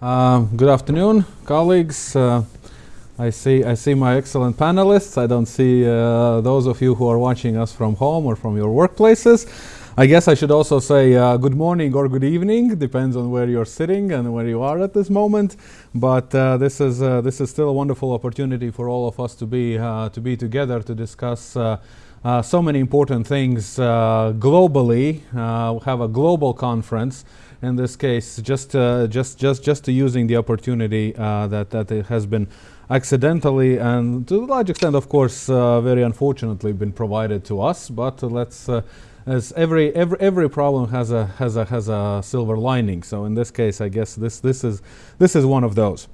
Uh, good afternoon, colleagues. Uh, I see I see my excellent panelists. I don't see uh, those of you who are watching us from home or from your workplaces. I guess I should also say uh, good morning or good evening, depends on where you're sitting and where you are at this moment. But uh, this is uh, this is still a wonderful opportunity for all of us to be to be together to discuss. So many important things globally. Uh, have a global conference. In this case, just uh, just just just using the opportunity uh, that that it has been accidentally and to a large extent, of course, uh, very unfortunately, been provided to us. But let's as every every every problem has a has a has a silver lining. So in this case, I guess this this is this is one of those.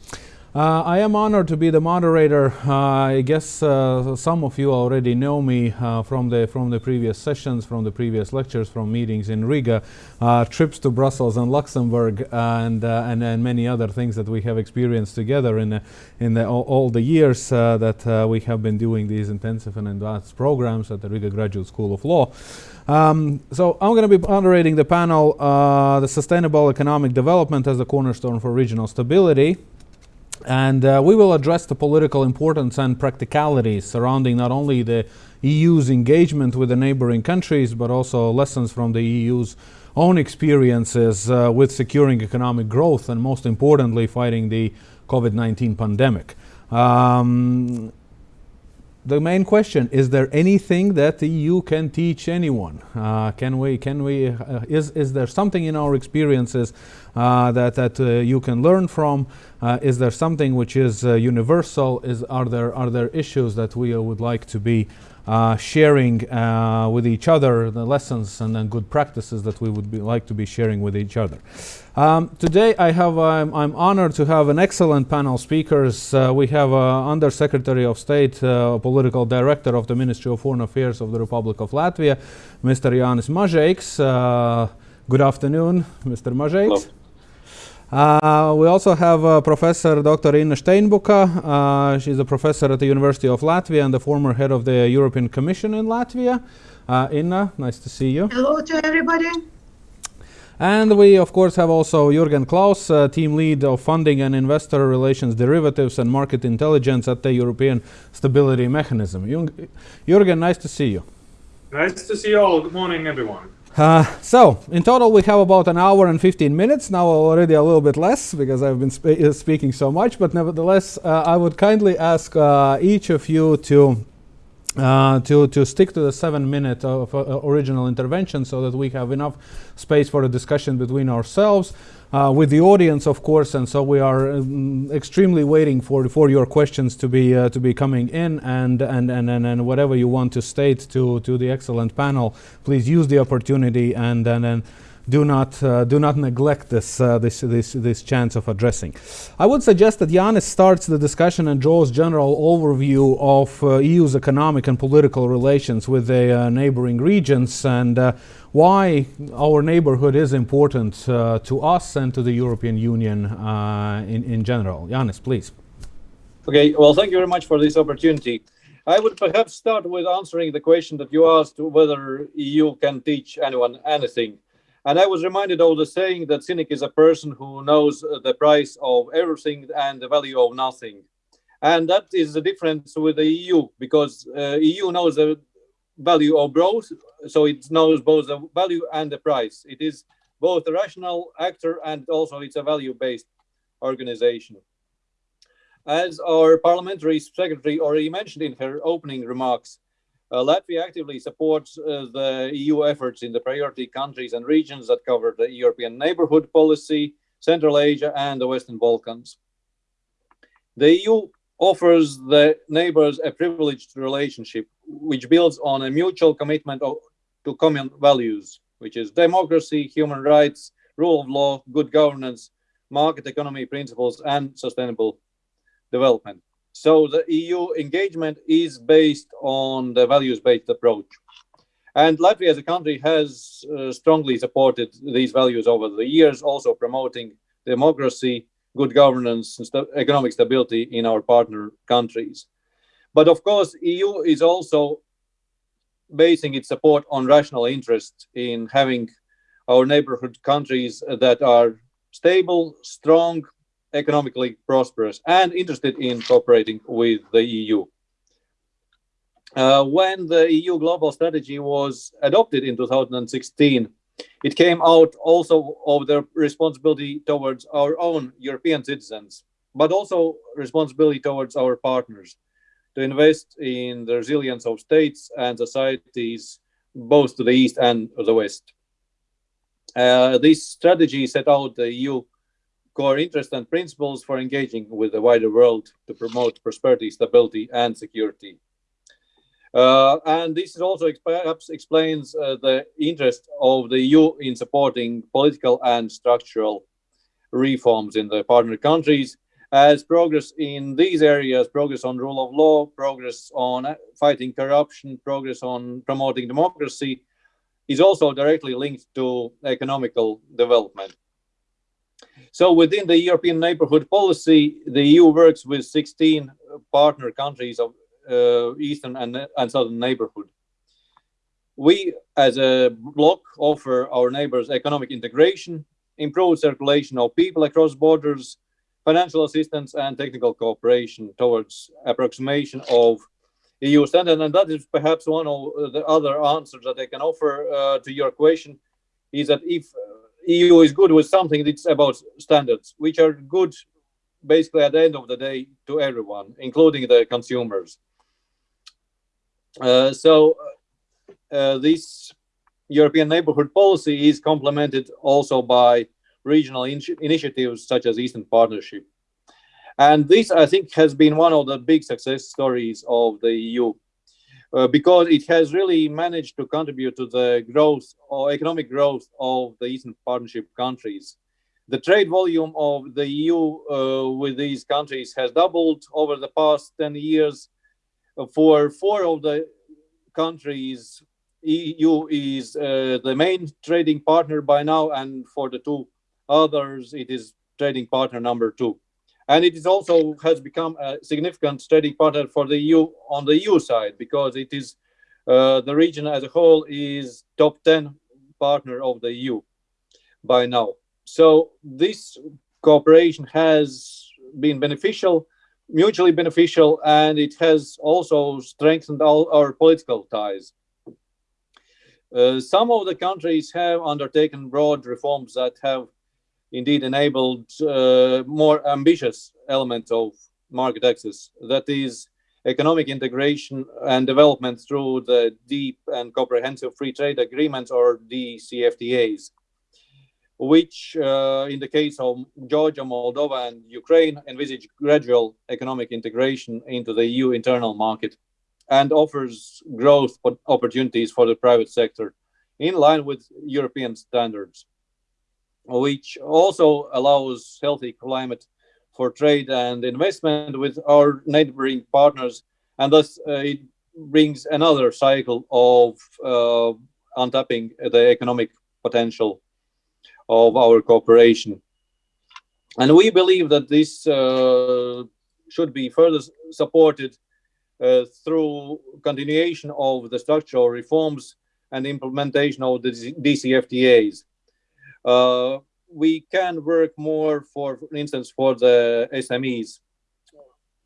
Uh, I am honored to be the moderator. Uh, I guess uh, some of you already know me uh, from the from the previous sessions, from the previous lectures, from meetings in Riga, uh, trips to Brussels and Luxembourg, and, uh, and, and many other things that we have experienced together in in the all, all, the years that we have been doing these intensive and advanced programs at the Riga Graduate School of Law. Um, so I'm going to be moderating the panel, the sustainable economic development as a cornerstone for regional stability. And uh, we will address the political importance and practicalities surrounding not only the EU's engagement with the neighboring countries, but also lessons from the EU's own experiences uh, with securing economic growth and most importantly, fighting the COVID-19 pandemic. Um, the main question is there anything that the EU can teach anyone uh, can we can we uh, is is there something in our experiences that that uh, you can learn from uh, is there something which is uh, universal is are there are there issues that we would like to be uh, sharing uh, with each other the lessons and then good practices that we would be like to be sharing with each other. Um, today I have, um, I'm honored to have an excellent panel speakers. Uh, we have uh, Under Secretary of State, uh, Political Director of the Ministry of Foreign Affairs of the Republic of Latvia, Mr. Jānis Mažeiks. Uh, good afternoon, Mr. Mažeiks. Uh, we also have uh, Professor Dr. Inna Steinbuka. Uh, she's a professor at the University of Latvia and the former head of the European Commission in Latvia. Uh, Inna, nice to see you. Hello to everybody. And we, of course, have also Jürgen Klaus, uh, team lead of funding and investor relations derivatives and market intelligence at the European Stability Mechanism. Jürgen, nice to see you. Nice to see you all. Good morning, everyone. Uh, so, in total, we have about an hour and 15 minutes. Now, already a little bit less because I've been uh, speaking so much. But nevertheless, uh, I would kindly ask uh, each of you to uh, to, to stick to the seven minute of uh, original intervention so that we have enough space for a discussion between ourselves uh, with the audience, of course, and so we are um, extremely waiting for for your questions to be uh, to be coming in, and, and and and and whatever you want to state to to the excellent panel, please use the opportunity and and. and do not uh, do not neglect this uh, this this this chance of addressing. I would suggest that Jānis starts the discussion and draws general overview of uh, EU's economic and political relations with the uh, neighboring regions and uh, why our neighborhood is important uh, to us and to the European Union in in general. Jānis, please. Okay. Well, thank you very much for this opportunity. I would perhaps start with answering the question that you asked whether EU can teach anyone anything. And I was reminded of the saying that cynic is a person who knows the price of everything and the value of nothing. And that is the difference with the EU because uh, EU knows the value of both, so it knows both the value and the price. It is both a rational actor and also it's a value-based organization. As our parliamentary secretary already mentioned in her opening remarks, uh, Latvia actively supports uh, the EU efforts in the priority countries and regions that cover the European neighborhood policy, Central Asia, and the Western Balkans. The EU offers the neighbors a privileged relationship which builds on a mutual commitment of, to common values, which is democracy, human rights, rule of law, good governance, market economy principles, and sustainable development. So the EU engagement is based on the values-based approach. And Latvia as a country has uh, strongly supported these values over the years, also promoting democracy, good governance, and st economic stability in our partner countries. But of course, EU is also basing its support on rational interest in having our neighborhood countries that are stable, strong, economically prosperous and interested in cooperating with the EU. Uh, when the EU global strategy was adopted in 2016, it came out also of the responsibility towards our own European citizens, but also responsibility towards our partners to invest in the resilience of states and societies, both to the east and the west. Uh, this strategy set out the EU core interests and principles for engaging with the wider world to promote prosperity, stability, and security. Uh, and this also perhaps explains uh, the interest of the EU in supporting political and structural reforms in the partner countries as progress in these areas, progress on rule of law, progress on uh, fighting corruption, progress on promoting democracy, is also directly linked to economical development. So within the European neighborhood policy, the EU works with 16 partner countries of uh, Eastern and, and Southern neighborhood. We, as a bloc, offer our neighbors economic integration, improved circulation of people across borders, financial assistance and technical cooperation towards approximation of EU standard. And that is perhaps one of the other answers that I can offer uh, to your question is that if EU is good with something, it's about standards, which are good basically at the end of the day to everyone, including the consumers. Uh, so uh, this European neighborhood policy is complemented also by regional in initiatives such as Eastern Partnership. And this, I think, has been one of the big success stories of the EU uh, because it has really managed to contribute to the growth or economic growth of the Eastern Partnership countries. The trade volume of the EU uh, with these countries has doubled over the past 10 years. For four of the countries, EU is uh, the main trading partner by now, and for the two others, it is trading partner number two. And it is also has become a significant trading partner for the EU on the EU side because it is uh, the region as a whole is top 10 partner of the EU by now. So this cooperation has been beneficial, mutually beneficial, and it has also strengthened all our political ties. Uh, some of the countries have undertaken broad reforms that have indeed enabled uh, more ambitious elements of market access. That is economic integration and development through the deep and comprehensive free trade agreements or DCFTAs, which uh, in the case of Georgia, Moldova and Ukraine envisage gradual economic integration into the EU internal market and offers growth opportunities for the private sector in line with European standards which also allows healthy climate for trade and investment with our neighboring partners. And thus uh, it brings another cycle of uh, untapping the economic potential of our cooperation. And we believe that this uh, should be further supported uh, through continuation of the structural reforms and implementation of the DCFTAs. Uh, we can work more for, for instance, for the SMEs.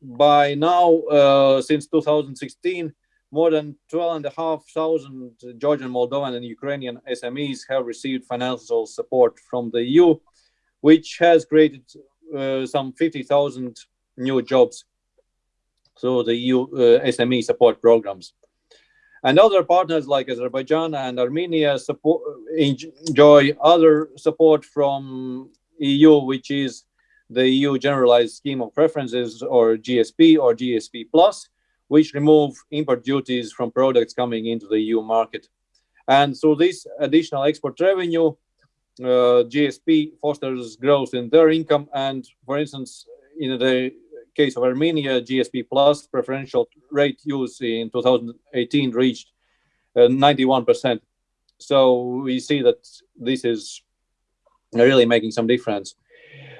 By now, uh, since 2016, more than 12,500 Georgian, Moldovan, and Ukrainian SMEs have received financial support from the EU, which has created uh, some 50,000 new jobs through the EU uh, SME support programs. And other partners like Azerbaijan and Armenia support, enjoy other support from EU, which is the EU Generalized Scheme of Preferences or GSP or GSP Plus, which remove import duties from products coming into the EU market. And through this additional export revenue, uh, GSP fosters growth in their income. And for instance, in the case of Armenia, GSP Plus preferential rate use in 2018 reached uh, 91%. So we see that this is really making some difference.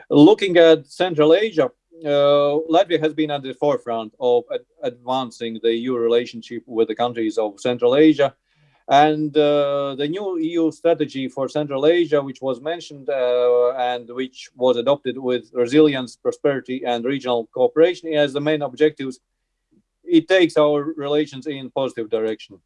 Looking at Central Asia, uh, Latvia has been at the forefront of ad advancing the EU relationship with the countries of Central Asia. And uh, the new EU strategy for Central Asia, which was mentioned uh, and which was adopted with resilience, prosperity, and regional cooperation as the main objectives, it takes our relations in positive direction.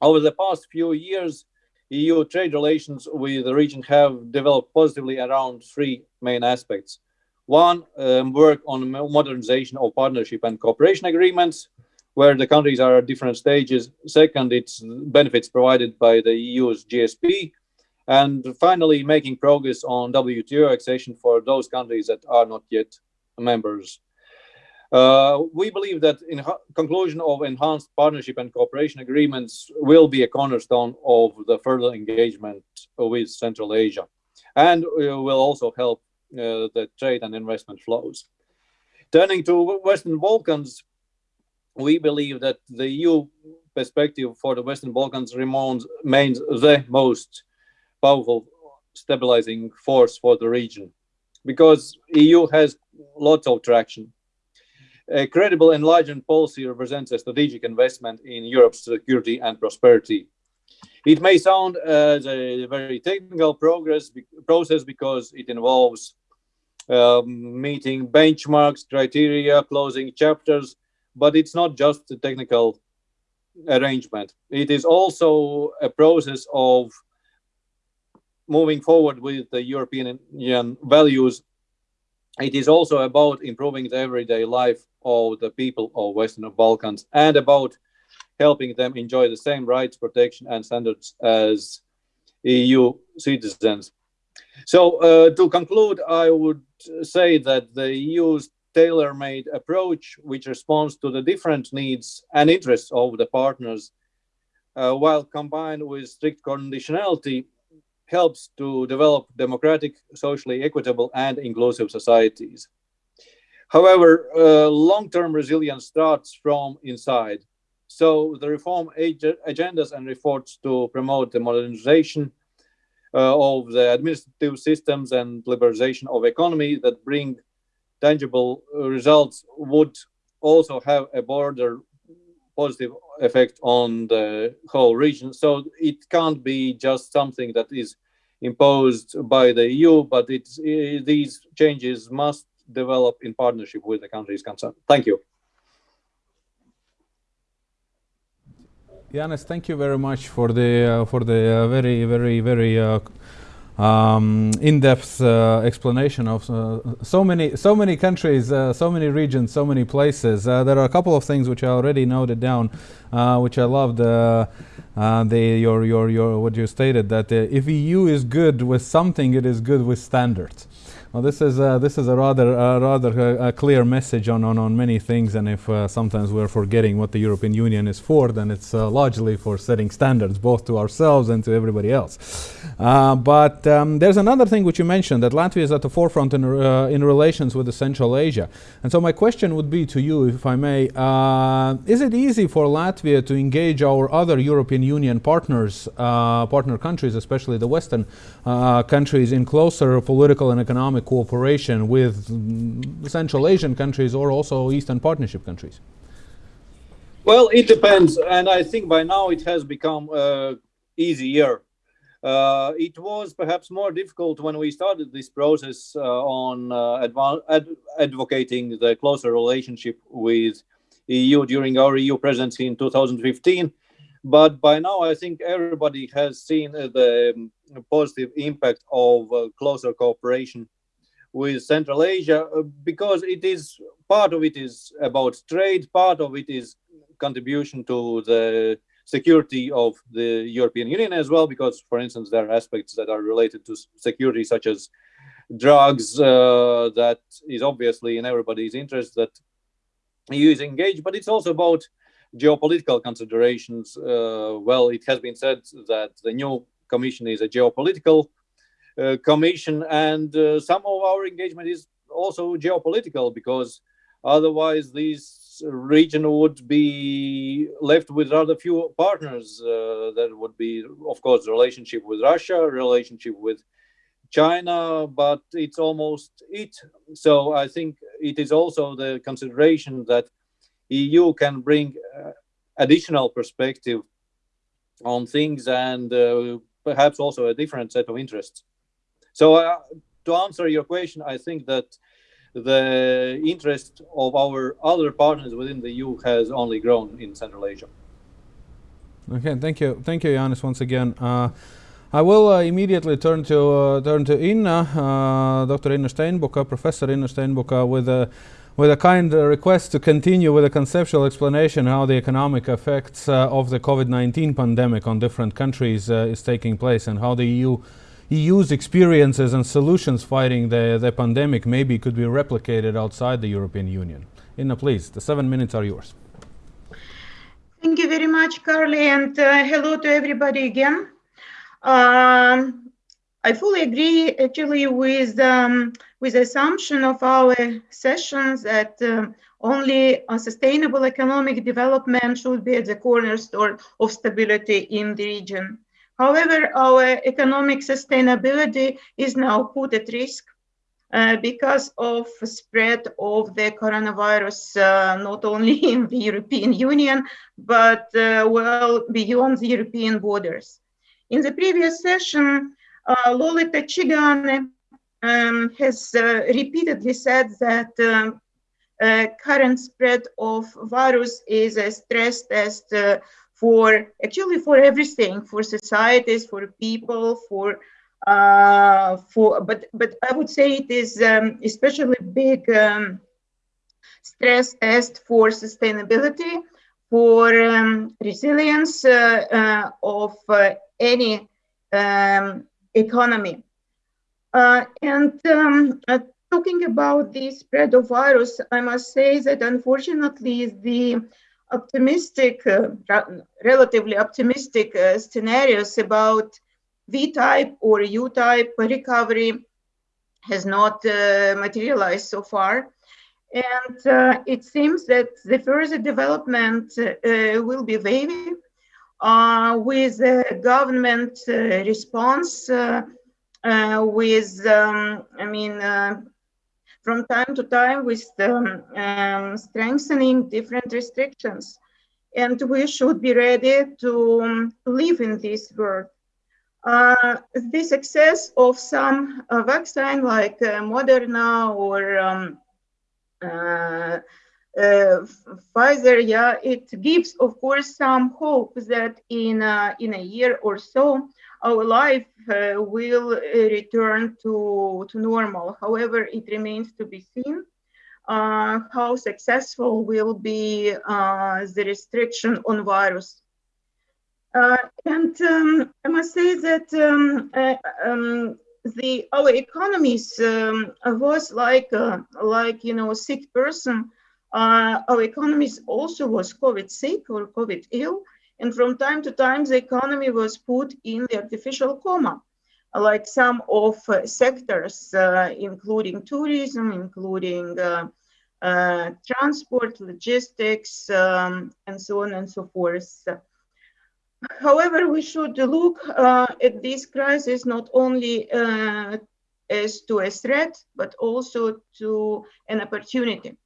Over the past few years, EU trade relations with the region have developed positively around three main aspects. One, um, work on modernization of partnership and cooperation agreements, where the countries are at different stages. Second, it's benefits provided by the EU's GSP. And finally, making progress on WTO accession for those countries that are not yet members. Uh, we believe that in conclusion of enhanced partnership and cooperation agreements will be a cornerstone of the further engagement with Central Asia and will also help uh, the trade and investment flows. Turning to Western Balkans, we believe that the EU perspective for the Western Balkans remains, remains the most powerful stabilizing force for the region because EU has lots of traction. A credible enlargement policy represents a strategic investment in Europe's security and prosperity. It may sound as a very technical progress process because it involves um, meeting benchmarks, criteria, closing chapters, but it's not just a technical arrangement. It is also a process of moving forward with the European values. It is also about improving the everyday life of the people of Western Balkans and about helping them enjoy the same rights, protection, and standards as EU citizens. So, uh, to conclude, I would say that the EU's tailor-made approach which responds to the different needs and interests of the partners uh, while combined with strict conditionality helps to develop democratic socially equitable and inclusive societies. However uh, long-term resilience starts from inside. So the reform ag- agendas and efforts to promote the modernization uh, of the administrative systems and liberalization of economy that bring tangible results would also have a broader positive effect on the whole region. So it can't be just something that is imposed by the EU, but it's, it, these changes must develop in partnership with the countries concerned. Thank you. Janis, thank you very much for the uh, for the uh, very very very uh, um, in-depth uh, explanation of uh, so many so many countries, uh, so many regions, so many places. Uh, there are a couple of things which I already noted down, uh, which I loved. The your your your what you stated that if EU is good with something, it is good with standards. Well, this is uh, this is a rather uh, rather uh, clear message on, on, on many things, and if uh, sometimes we're forgetting what the European Union is for, then it's uh, largely for setting standards both to ourselves and to everybody else. Uh, but um, there's another thing which you mentioned that Latvia is at the forefront in, in relations with Central Asia, and so my question would be to you, if I may, is it easy for Latvia to engage our other European Union partners, partner countries, especially the Western countries, in closer political and economic economic cooperation with Central Asian countries or also Eastern Partnership countries? Well, it depends, and I think by now it has become uh, easier. Uh, it was perhaps more difficult when we started this process uh, on uh, ad advocating the closer relationship with EU during our EU presidency in 2015. But by now, I think everybody has seen the um, positive impact of uh, closer cooperation with Central Asia uh, because it is part of it is about trade, part of it is contribution to the security of the European Union as well, because, for instance, there are aspects that are related to security, such as drugs, uh, that is obviously in everybody's interest that EU is engaged, but it's also about geopolitical considerations. Uh, well, it has been said that the new commission is a geopolitical commission, and uh, some of our engagement is also geopolitical because otherwise this region would be left with rather few partners. Uh, that would be, of course, relationship with Russia, relationship with China, but it's almost it. So I think it is also the consideration that EU can bring uh, additional perspective on things and uh, perhaps also a different set of interests. So uh, to answer your question, I think that the interest of our other partners within the EU has only grown in Central Asia. Okay, thank you, thank you, Janis, once again. Uh, I will uh, immediately turn to uh, turn to Inna, uh, Dr. Inna Steinbuka, Professor Inna Steinbuka, with a with a kind request to continue with a conceptual explanation how the economic effects uh, of the COVID-19 pandemic on different countries uh, is taking place and how the EU EU's experiences and solutions fighting the, the pandemic maybe could be replicated outside the European Union. Inna, please, the seven minutes are yours. Thank you very much, Carly, and uh, hello to everybody again. Um, I fully agree actually with um, with the assumption of our sessions that um, only a sustainable economic development should be at the cornerstone of stability in the region. However, our economic sustainability is now put at risk uh, because of spread of the coronavirus, uh, not only in the European Union, but uh, well beyond the European borders. In the previous session, uh, Lolita Čigāne um, has uh, repeatedly said that um, uh, current spread of virus is a stress test for actually for everything, for societies, for people, for uh, for but but I would say it is um, especially big um, stress test for sustainability, for um, resilience uh, of any um, economy. Uh, and um, uh, talking about the spread of virus, I must say that unfortunately the optimistic, uh, relatively optimistic uh, scenarios about V-type or U-type recovery has not uh, materialized so far. And uh, it seems that the further development will be wavy with the government response uh, with, um, I mean, uh, from time to time with um, um, strengthening different restrictions. And we should be ready to um, live in this world. Uh, the success of some uh, vaccine like uh, Moderna or um, uh, Pfizer, yeah, it gives, of course, some hope that in in a year or so, our life uh, will uh, return to, to normal. However, it remains to be seen uh, how successful will be the restriction on virus. Uh, and um, I must say that um, uh, um, the our economies um, was like uh, like you know a sick person. our economies also was COVID sick or COVID ill, and from time to time, the economy was put in the artificial coma, like some of uh, sectors, uh, including tourism, including uh, transport, logistics, um, and so on and so forth. However, we should look uh, at this crisis not only uh, as to a threat, but also to an opportunity.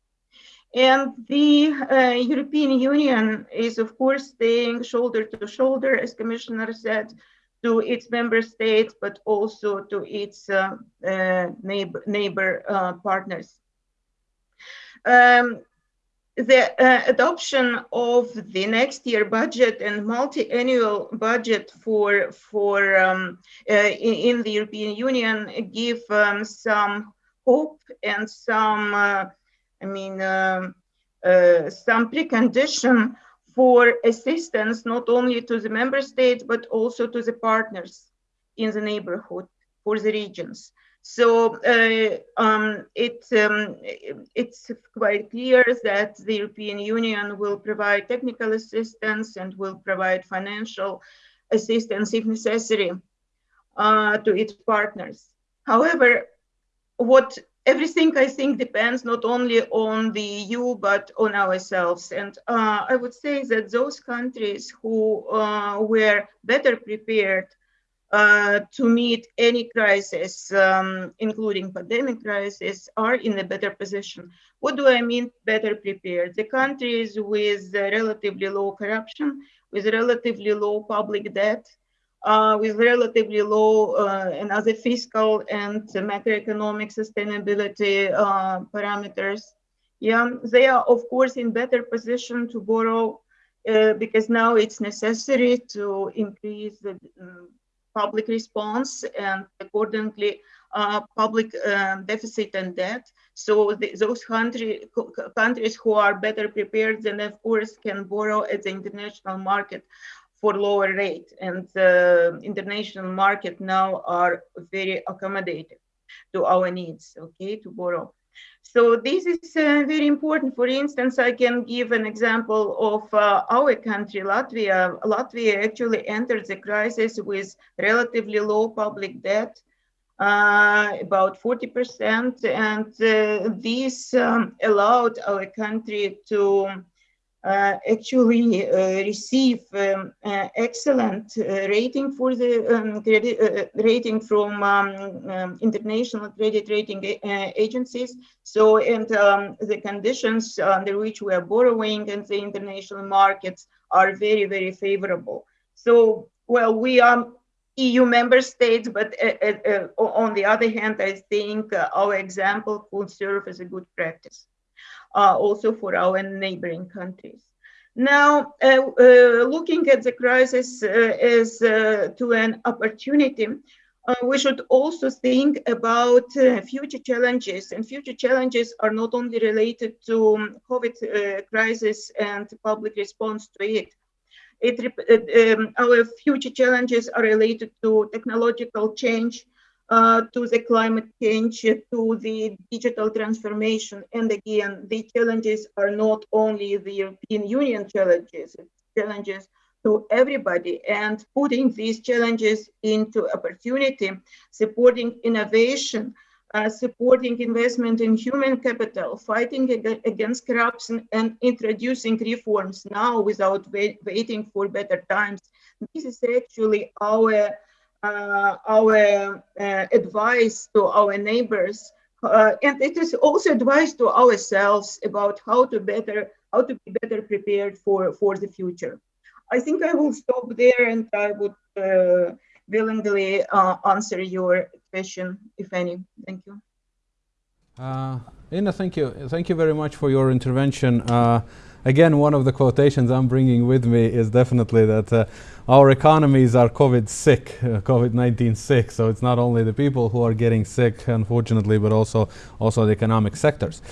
And the uh, European Union is, of course, staying shoulder to shoulder, as Commissioner said, to its member states, but also to its uh, uh, neighbor, neighbor uh, partners. Um, the uh, adoption of the next year budget and multi-annual budget for for um, uh, in, in, the European Union give um, some hope and some I mean, um, uh, some precondition for assistance not only to the member states but also to the partners in the neighborhood for the regions. So uh, um, it, um, it's quite clear that the European Union will provide technical assistance and will provide financial assistance if necessary uh, to its partners. However, what everything I think depends not only on the EU but on ourselves. And uh, I would say that those countries who uh, were better prepared uh, to meet any crisis, um, including pandemic crisis, are in a better position. What do I mean better prepared? The countries with relatively low corruption, with relatively low public debt, uh, with relatively low uh, and other fiscal and macroeconomic sustainability uh, parameters. Yeah, they are of course in better position to borrow uh, because now it's necessary to increase the um, public response and accordingly uh, public um, deficit and debt. So the, those country, countries who are better prepared then of course can borrow at the international market for lower rate and the international market now are very accommodative to our needs, okay, to borrow. So this is uh, very important. For instance, I can give an example of uh, our country, Latvia. Latvia actually entered the crisis with relatively low public debt, uh, about 40%. And uh, this um, allowed our country to actually uh, receive um, uh, excellent rating for the um, credit rating from um, um, international credit rating agencies. So, and um, the conditions under which we are borrowing and the international markets are very, very favorable. So, well, we are EU member states, but uh, uh, on the other hand, I think uh, our example could serve as a good practice uh, also for our neighboring countries. Now, uh, uh, looking at the crisis uh, as uh, to an opportunity, uh, we should also think about uh, future challenges. And future challenges are not only related to um, COVID crisis and public response to it. it um, our future challenges are related to technological change, uh, to the climate change, to the digital transformation. And again, the challenges are not only the European Union challenges, challenges to everybody and putting these challenges into opportunity, supporting innovation, uh, supporting investment in human capital, fighting ag against corruption and introducing reforms now without wait waiting for better times. This is actually our our uh, advice to our neighbors uh, and it is also advice to ourselves about how to better how to be better prepared for for the future i think i will stop there and i would uh, willingly uh, answer your question if any thank you uh, Inna, thank you. Thank you very much for your intervention. Again, one of the quotations I'm bringing with me is definitely that uh, our economies are COVID sick, uh, COVID-19 sick. So it's not only the people who are getting sick, unfortunately, but also also the economic sectors.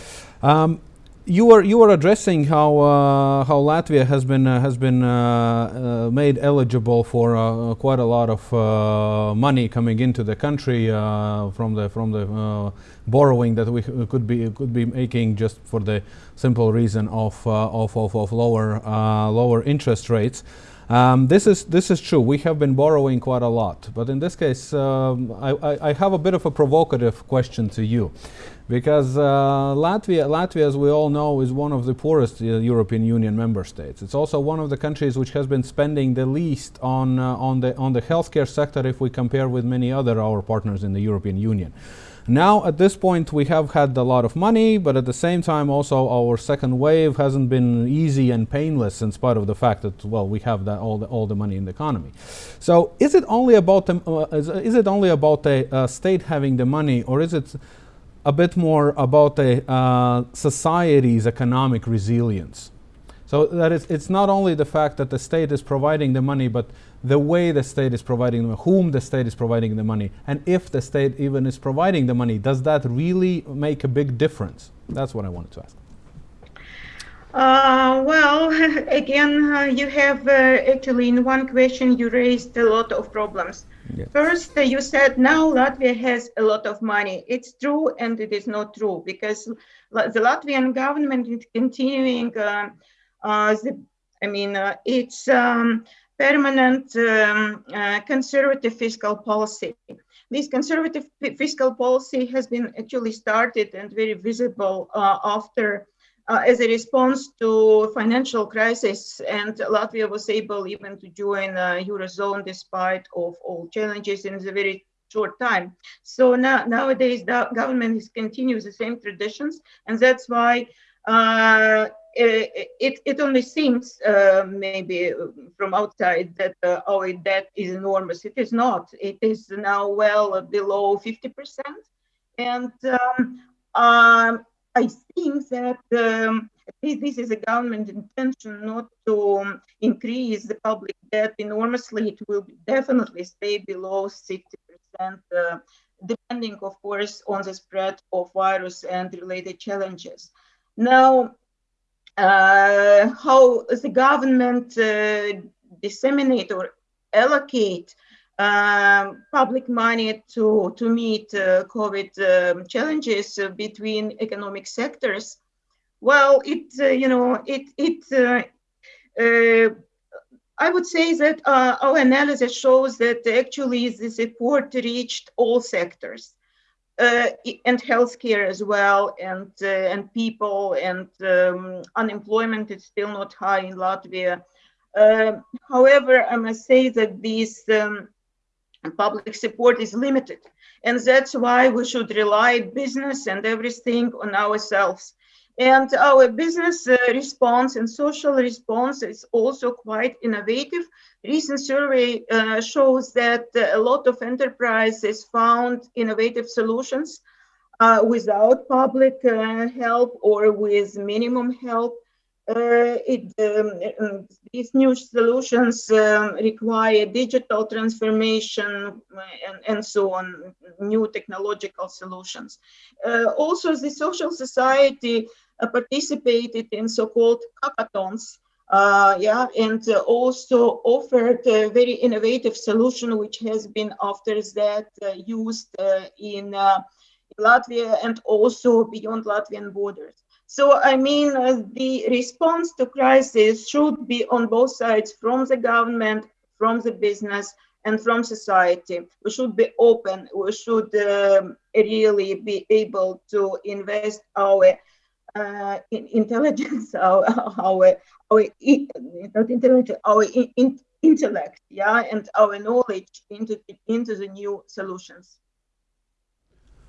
Um, you were you were addressing how uh, how Latvia has been uh, has been uh, uh made eligible for uh, quite a lot of uh, money coming into the country from the from the borrowing that we could be could be making just for the simple reason of of, of, of lower lower interest rates. Um, this is this is true. We have been borrowing quite a lot, but in this case, um, I, I, I, have a bit of a provocative question to you, because uh, Latvia, Latvia, as we all know, is one of the poorest uh, European Union member states. It's also one of the countries which has been spending the least on uh, on the on the healthcare sector if we compare with many other our partners in the European Union. Now, at this point, we have had a lot of money, but at the same time, also our second wave hasn't been easy and painless in spite of the fact that, well, we have that, all, the, all the money in the economy. So is it only about, the, uh, is, is, it only about the uh, state having the money, or is it a bit more about the uh, society's economic resilience? So that is, it's not only the fact that the state is providing the money, but the way the state is providing them, whom the state is providing the money, and if the state even is providing the money, does that really make a big difference? That's what I wanted to ask. Uh, well, again, uh, you have uh, actually in one question you raised a lot of problems. Yes. First, uh, you said now Latvia has a lot of money. It's true and it is not true because the Latvian government is continuing. Uh, uh, the, I mean, it's um, permanent um, uh, conservative fiscal policy. This conservative fiscal policy has been actually started and very visible uh, after uh, as a response to financial crisis and Latvia was able even to join uh, Eurozone despite of all challenges in a very short time. So now nowadays the government is continues the same traditions and that's why uh, it, it only seems uh, maybe from outside that uh, our debt is enormous. It is not. It is now well below 50%. And um, um, I think that um, this is a government intention not to um, increase the public debt enormously. It will definitely stay below 60%, uh, depending, of course, on the spread of virus and related challenges. Now, uh, how the government uh, disseminate or allocate um, public money to, to meet uh, COVID um, challenges uh, between economic sectors. Well, it, uh, you know, it, it uh, I would say that uh, our analysis shows that actually the support reached all sectors uh, and healthcare as well, and and people and um, unemployment is still not high in Latvia. however, I must say that these um, and public support is limited. And that's why we should rely business and everything on ourselves. And our business uh, response and social response is also quite innovative. Recent survey uh, shows that uh, a lot of enterprises found innovative solutions uh, without public uh, help or with minimum help. Uh, it, um, um, these new solutions um, require digital transformation uh, and, and so on, new technological solutions. Uh, also, the social society uh, participated in so-called hackathons, uh, yeah, and uh, also offered a very innovative solution, which has been after that used in Latvia and also beyond Latvian borders. So, I mean, uh, the response to crisis should be on both sides from the government, from the business, and from society. We should be open. We should um, really be able to invest our uh, in intelligence, our, our, our not intelligence, our in, intellect, yeah, and our knowledge into, into the new solutions.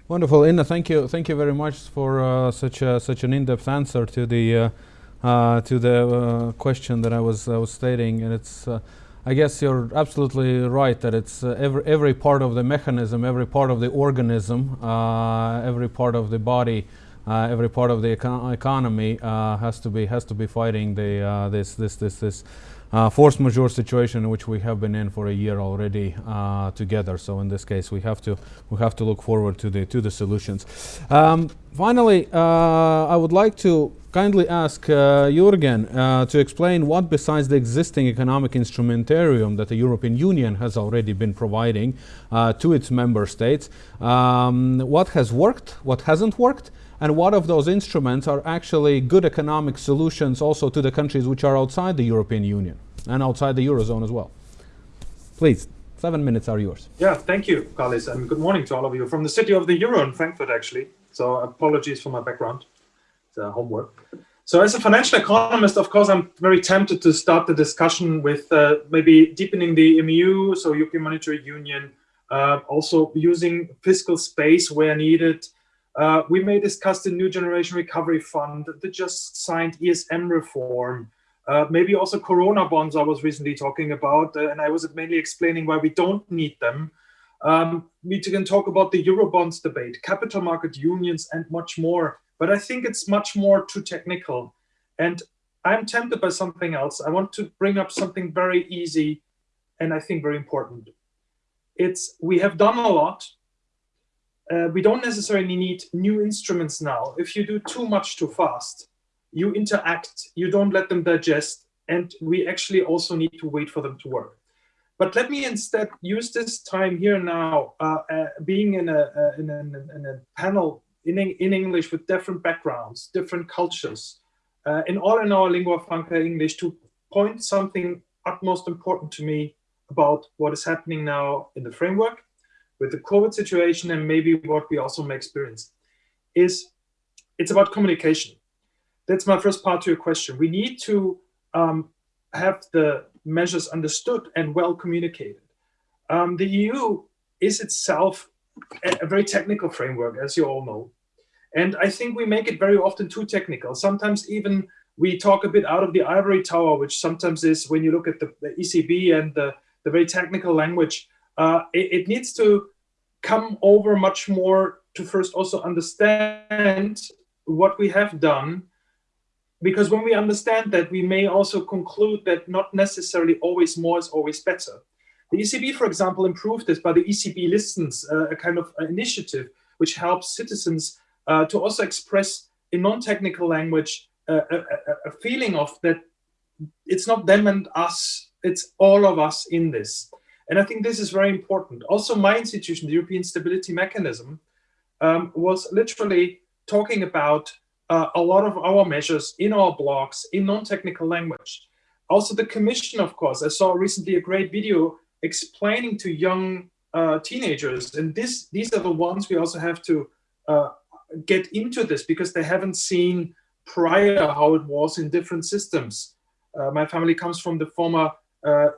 Wonderful, Inna. Thank you. Thank you very much for uh, such a, such an in-depth answer to the uh, uh, to the uh, question that I was I was stating. And it's, uh, I guess you're absolutely right that it's every every part of the mechanism, every part of the organism, every part of the body, every part of the econ economy has to be has to be fighting the this this this this uh, force majeure situation which we have been in for a year already uh, together. So in this case, we have to we have to look forward to the to the solutions. Um, finally, uh, I would like to kindly ask uh, Jurgen uh, to explain what, besides the existing economic instrumentarium that the European Union has already been providing uh, to its member states, um, what has worked, what hasn't worked, and what of those instruments are actually good economic solutions also to the countries which are outside the European Union and outside the Eurozone as well. Please, seven minutes are yours. Yeah, thank you, Carlis, and good morning to all of you from the city of the Euro in Frankfurt, actually. So apologies for my background, it's uh, homework. So as a financial economist, of course, I'm very tempted to start the discussion with uh, maybe deepening the EMU, so European Monetary Union, uh, also using fiscal space where needed, uh, we may discuss the New Generation Recovery Fund, the just signed ESM reform, uh, maybe also Corona bonds I was recently talking about, uh, and I was mainly explaining why we don't need them. Um, we can talk about the Eurobonds debate, capital market unions, and much more. But I think it's much more too technical. And I'm tempted by something else. I want to bring up something very easy and I think very important. It's we have done a lot uh, we don't necessarily need new instruments now. If you do too much too fast, you interact, you don't let them digest, and we actually also need to wait for them to work. But let me instead use this time here now, uh, uh, being in a, uh, in a, in a panel in, in English with different backgrounds, different cultures, uh, in all in our lingua franca English to point something utmost important to me about what is happening now in the framework with the COVID situation and maybe what we also may experience is it's about communication. that's my first part to your question. We need to um, have the measures understood and well communicated. Um, the EU is itself a, a very technical framework, as you all know. And I think we make it very often too technical. Sometimes even we talk a bit out of the ivory tower, which sometimes is when you look at the, the ECB and the, the very technical language, uh, it, it, needs to come over much more to first also understand what we have done. Because when we understand that, we may also conclude that not necessarily always more is always better. The ECB, for example, improved this by the ECB Listens, uh, a kind of initiative which helps citizens uh, to also express in non-technical language uh, a, a, a, feeling of that it's not them and us, it's all of us in this. And I think this is very important. Also, my institution, the European Stability Mechanism, um, was literally talking about uh, a lot of our measures in our blogs in non-technical language. Also, the Commission, of course, I saw recently a great video explaining to young uh, teenagers, and this these are the ones we also have to uh, get into this because they haven't seen prior how it was in different systems. Uh, my family comes from the former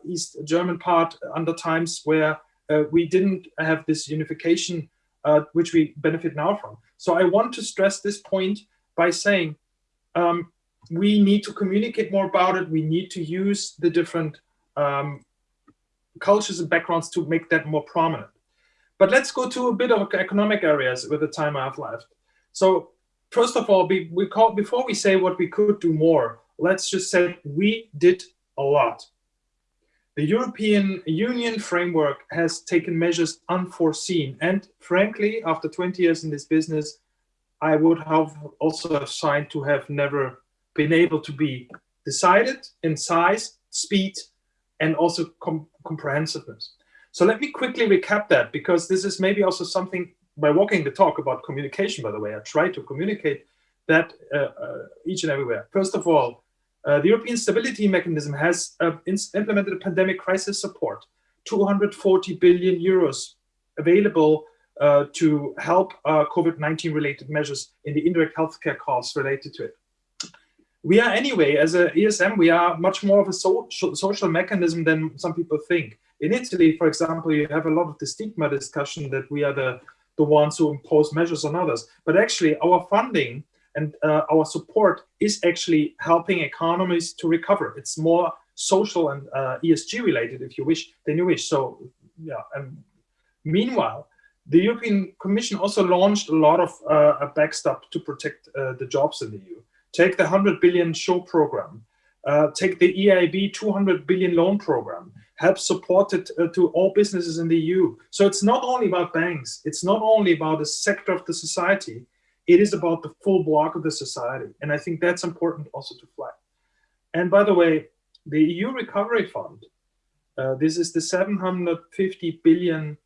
East German part under times where uh, we didn't have this unification, uh, which we benefit now from. So I want to stress this point by saying um, we need to communicate more about it. We need to use the different um, cultures and backgrounds to make that more prominent. But let's go to a bit of economic areas with the time I have left. So first of all, we call, before we say what we could do more, let's just say we did a lot. The European Union framework has taken measures unforeseen. And frankly, after 20 years in this business, I would have also signed to have never been able to be decided in size, speed, and also com comprehensiveness. So let me quickly recap that because this is maybe also something by walking the talk about communication, by the way, I try to communicate that uh, uh, each and everywhere. First of all, uh, the European Stability Mechanism has uh, implemented a pandemic crisis support, 240 billion euros available uh, to help uh, COVID-19 related measures in the indirect healthcare costs related to it. We are anyway, as a ESM, we are much more of a so social mechanism than some people think. In Italy, for example, you have a lot of the stigma discussion that we are the the ones who impose measures on others. But actually our funding and uh, our support is actually helping economies to recover. It's more social and uh, ESG related, if you wish, than you wish. So yeah, and meanwhile, the European Commission also launched a lot of uh, a backstop to protect uh, the jobs in the EU. Take the 100 billion SURE program, uh, take the EIB 200 billion loan program, help support it uh, to all businesses in the EU. So it's not only about banks, it's not only about a sector of the society, it is about the full block of the society. And I think that's important also to flag. And by the way, the EU Recovery Fund, uh, this is the 750 billion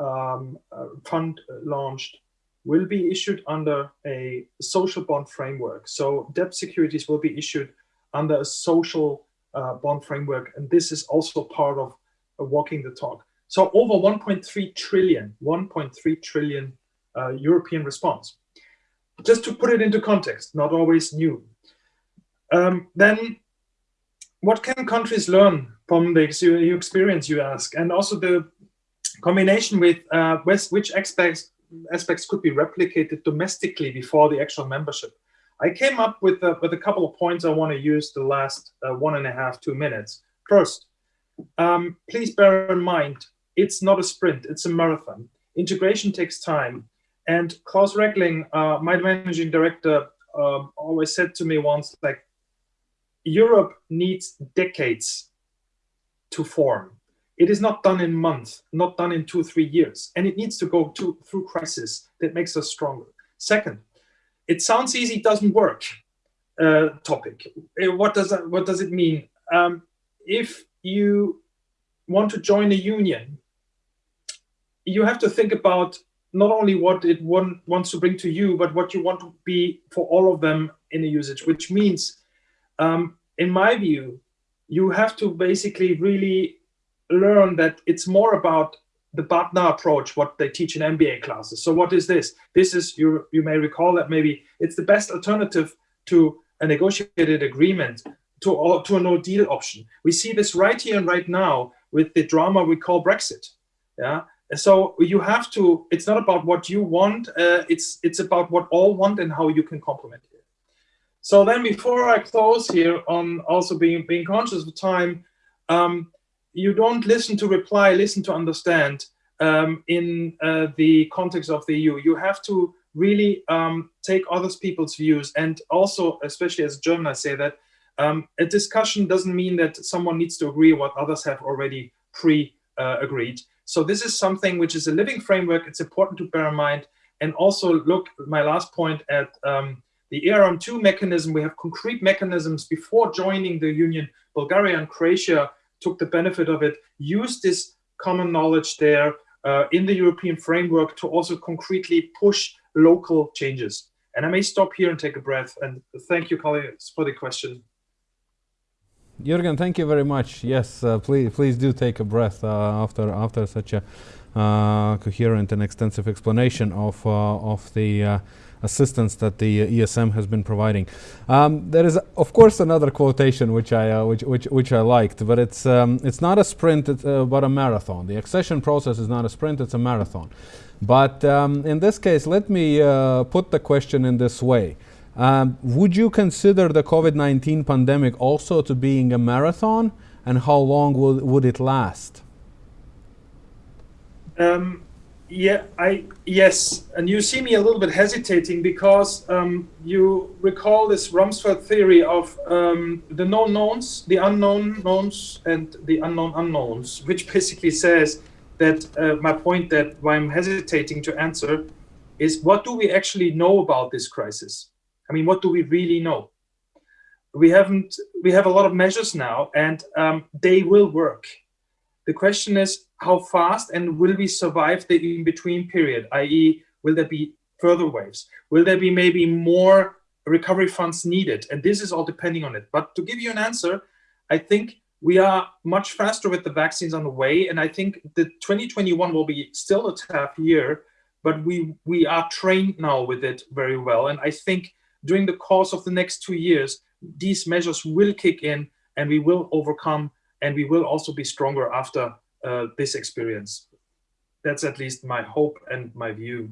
um, uh, fund launched, will be issued under a social bond framework. So debt securities will be issued under a social uh, bond framework. And this is also part of uh, walking the talk. So over 1.3 trillion, 1.3 trillion uh, European response. Just to put it into context, not always new. Um, then what can countries learn from the experience you ask? And also the combination with uh, which aspects, aspects could be replicated domestically before the actual membership. I came up with a, with a couple of points I want to use the last uh, one and a half, two minutes. First, um, please bear in mind, it's not a sprint, it's a marathon. Integration takes time. And Klaus Regling, uh, my managing director, um, always said to me once, like, Europe needs decades to form. It is not done in months, not done in two, three years. And it needs to go to, through crisis that makes us stronger. Second, it sounds easy, doesn't work uh, topic. Uh, what does that, what does it mean? Um, if you want to join a union, you have to think about not only what it want, wants to bring to you, but what you want to be for all of them in a usage, which means, um, in my view, you have to basically really learn that it's more about the BATNA approach, what they teach in MBA classes. So what is this? This is, you, you may recall that maybe it's the best alternative to a negotiated agreement to, to a no deal option. We see this right here and right now with the drama we call Brexit. Yeah. So you have to, it's not about what you want, uh, it's, it's about what all want and how you can complement it. So then before I close here on also being, being conscious of time, um, you don't listen to reply, listen to understand um, in uh, the context of the EU. You have to really um, take other people's views and also, especially as a German, I say that um, a discussion doesn't mean that someone needs to agree what others have already pre-agreed. Uh, so this is something which is a living framework. It's important to bear in mind and also look, my last point, at um, the ERM2 mechanism. We have concrete mechanisms before joining the union. Bulgaria and Croatia took the benefit of it, used this common knowledge there uh, in the European framework to also concretely push local changes. And I may stop here and take a breath. And thank you, colleagues, for the question. Jürgen, thank you very much. Yes, uh, please, please do take a breath uh, after after such a uh, coherent and extensive explanation of uh, of the uh, assistance that the ESM has been providing. Um, there is, of course, another quotation which I uh, which, which which I liked, but it's um, it's not a sprint, it's, but a marathon. The accession process is not a sprint; it's a marathon. But um, in this case, let me put the question in this way. Um, would you consider the COVID-19 pandemic also to being a marathon and how long will, would it last? Um, yeah, I yes, and you see me a little bit hesitating because um, you recall this Rumsfeld theory of um, the known knowns, the unknown knowns, and the unknown unknowns, which basically says that uh, my point that why I'm hesitating to answer is what do we actually know about this crisis? I mean, what do we really know? We haven't, we have a lot of measures now and um, they will work. The question is how fast and will we survive the in-between period, i.e. will there be further waves? Will there be maybe more recovery funds needed? And this is all depending on it. But to give you an answer, I think we are much faster with the vaccines on the way. And I think the 2021 will be still a tough year, but we, we are trained now with it very well. And I think during the course of the next two years, these measures will kick in and we will overcome and we will also be stronger after uh, this experience. That's at least my hope and my view.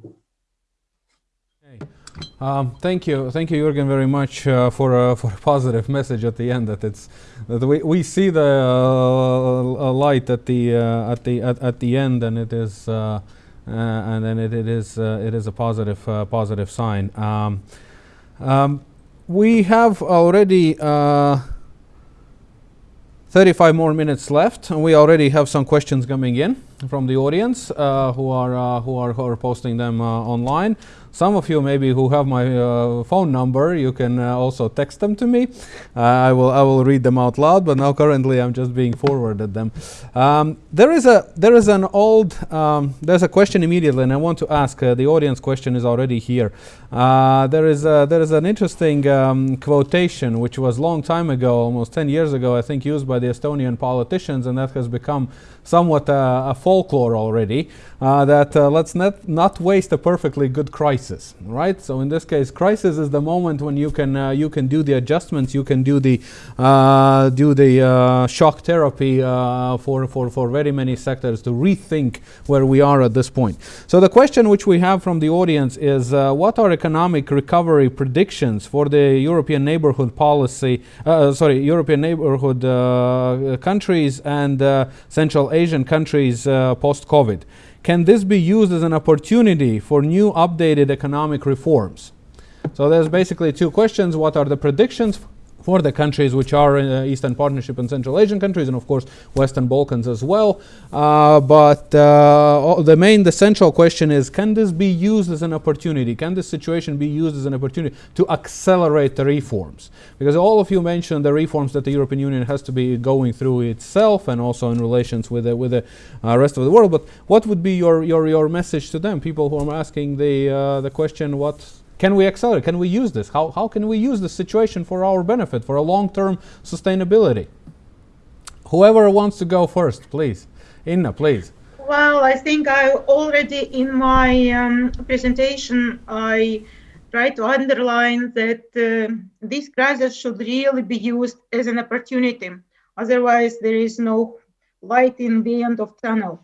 Okay. Um, thank you, thank you, Jürgen, very much uh, for a for a positive message at the end. That it's that we, we see the uh, light at the uh, at the at, at the end, and it is uh, uh, and then it, it is it is a positive positive sign. Um, um, we have already uh, 35 more minutes left, and we already have some questions coming in from the audience uh, who, are, uh, who, are, who are posting them uh, online. Some of you maybe who have my uh, phone number, you can uh, also text them to me. Uh, I will I will read them out loud, but now currently I'm just being forwarded them. Um, there is a there is an old um, there's a question immediately, and I want to ask. Uh, the audience question is already here. Uh, there is a, there is an interesting um, quotation which was long time ago, almost 10 years ago, I think, used by the Estonian politicians, and that has become somewhat uh, a folklore already. that let's not not waste a perfectly good crisis crisis, right? So in this case, crisis is the moment when you can uh, you can do the adjustments, you can do the uh, do the uh, shock therapy uh, for for for very many sectors to rethink where we are at this point. So the question which we have from the audience is, uh, what are economic recovery predictions for the European neighborhood policy? Sorry, European neighborhood countries and Central Asian countries post-COVID. Can this be used as an opportunity for new updated economic reforms? So there's basically two questions. What are the predictions for the countries which are in uh, Eastern Partnership and Central Asian countries, and of course Western Balkans as well. Uh, but uh, the main, the central question is: Can this be used as an opportunity? Can this situation be used as an opportunity to accelerate the reforms? Because all of you mentioned the reforms that the European Union has to be going through itself, and also in relations with the, with the uh, rest of the world. But what would be your your your message to them? People who are asking the uh, the question, what can we accelerate? Can we use this? How, how can we use this situation for our benefit, for a long-term sustainability? Whoever wants to go first, please. Inna, please. Well, I think I already in my um, presentation, I try to underline that uh, this crisis should really be used as an opportunity. Otherwise, there is no light in the end of tunnel.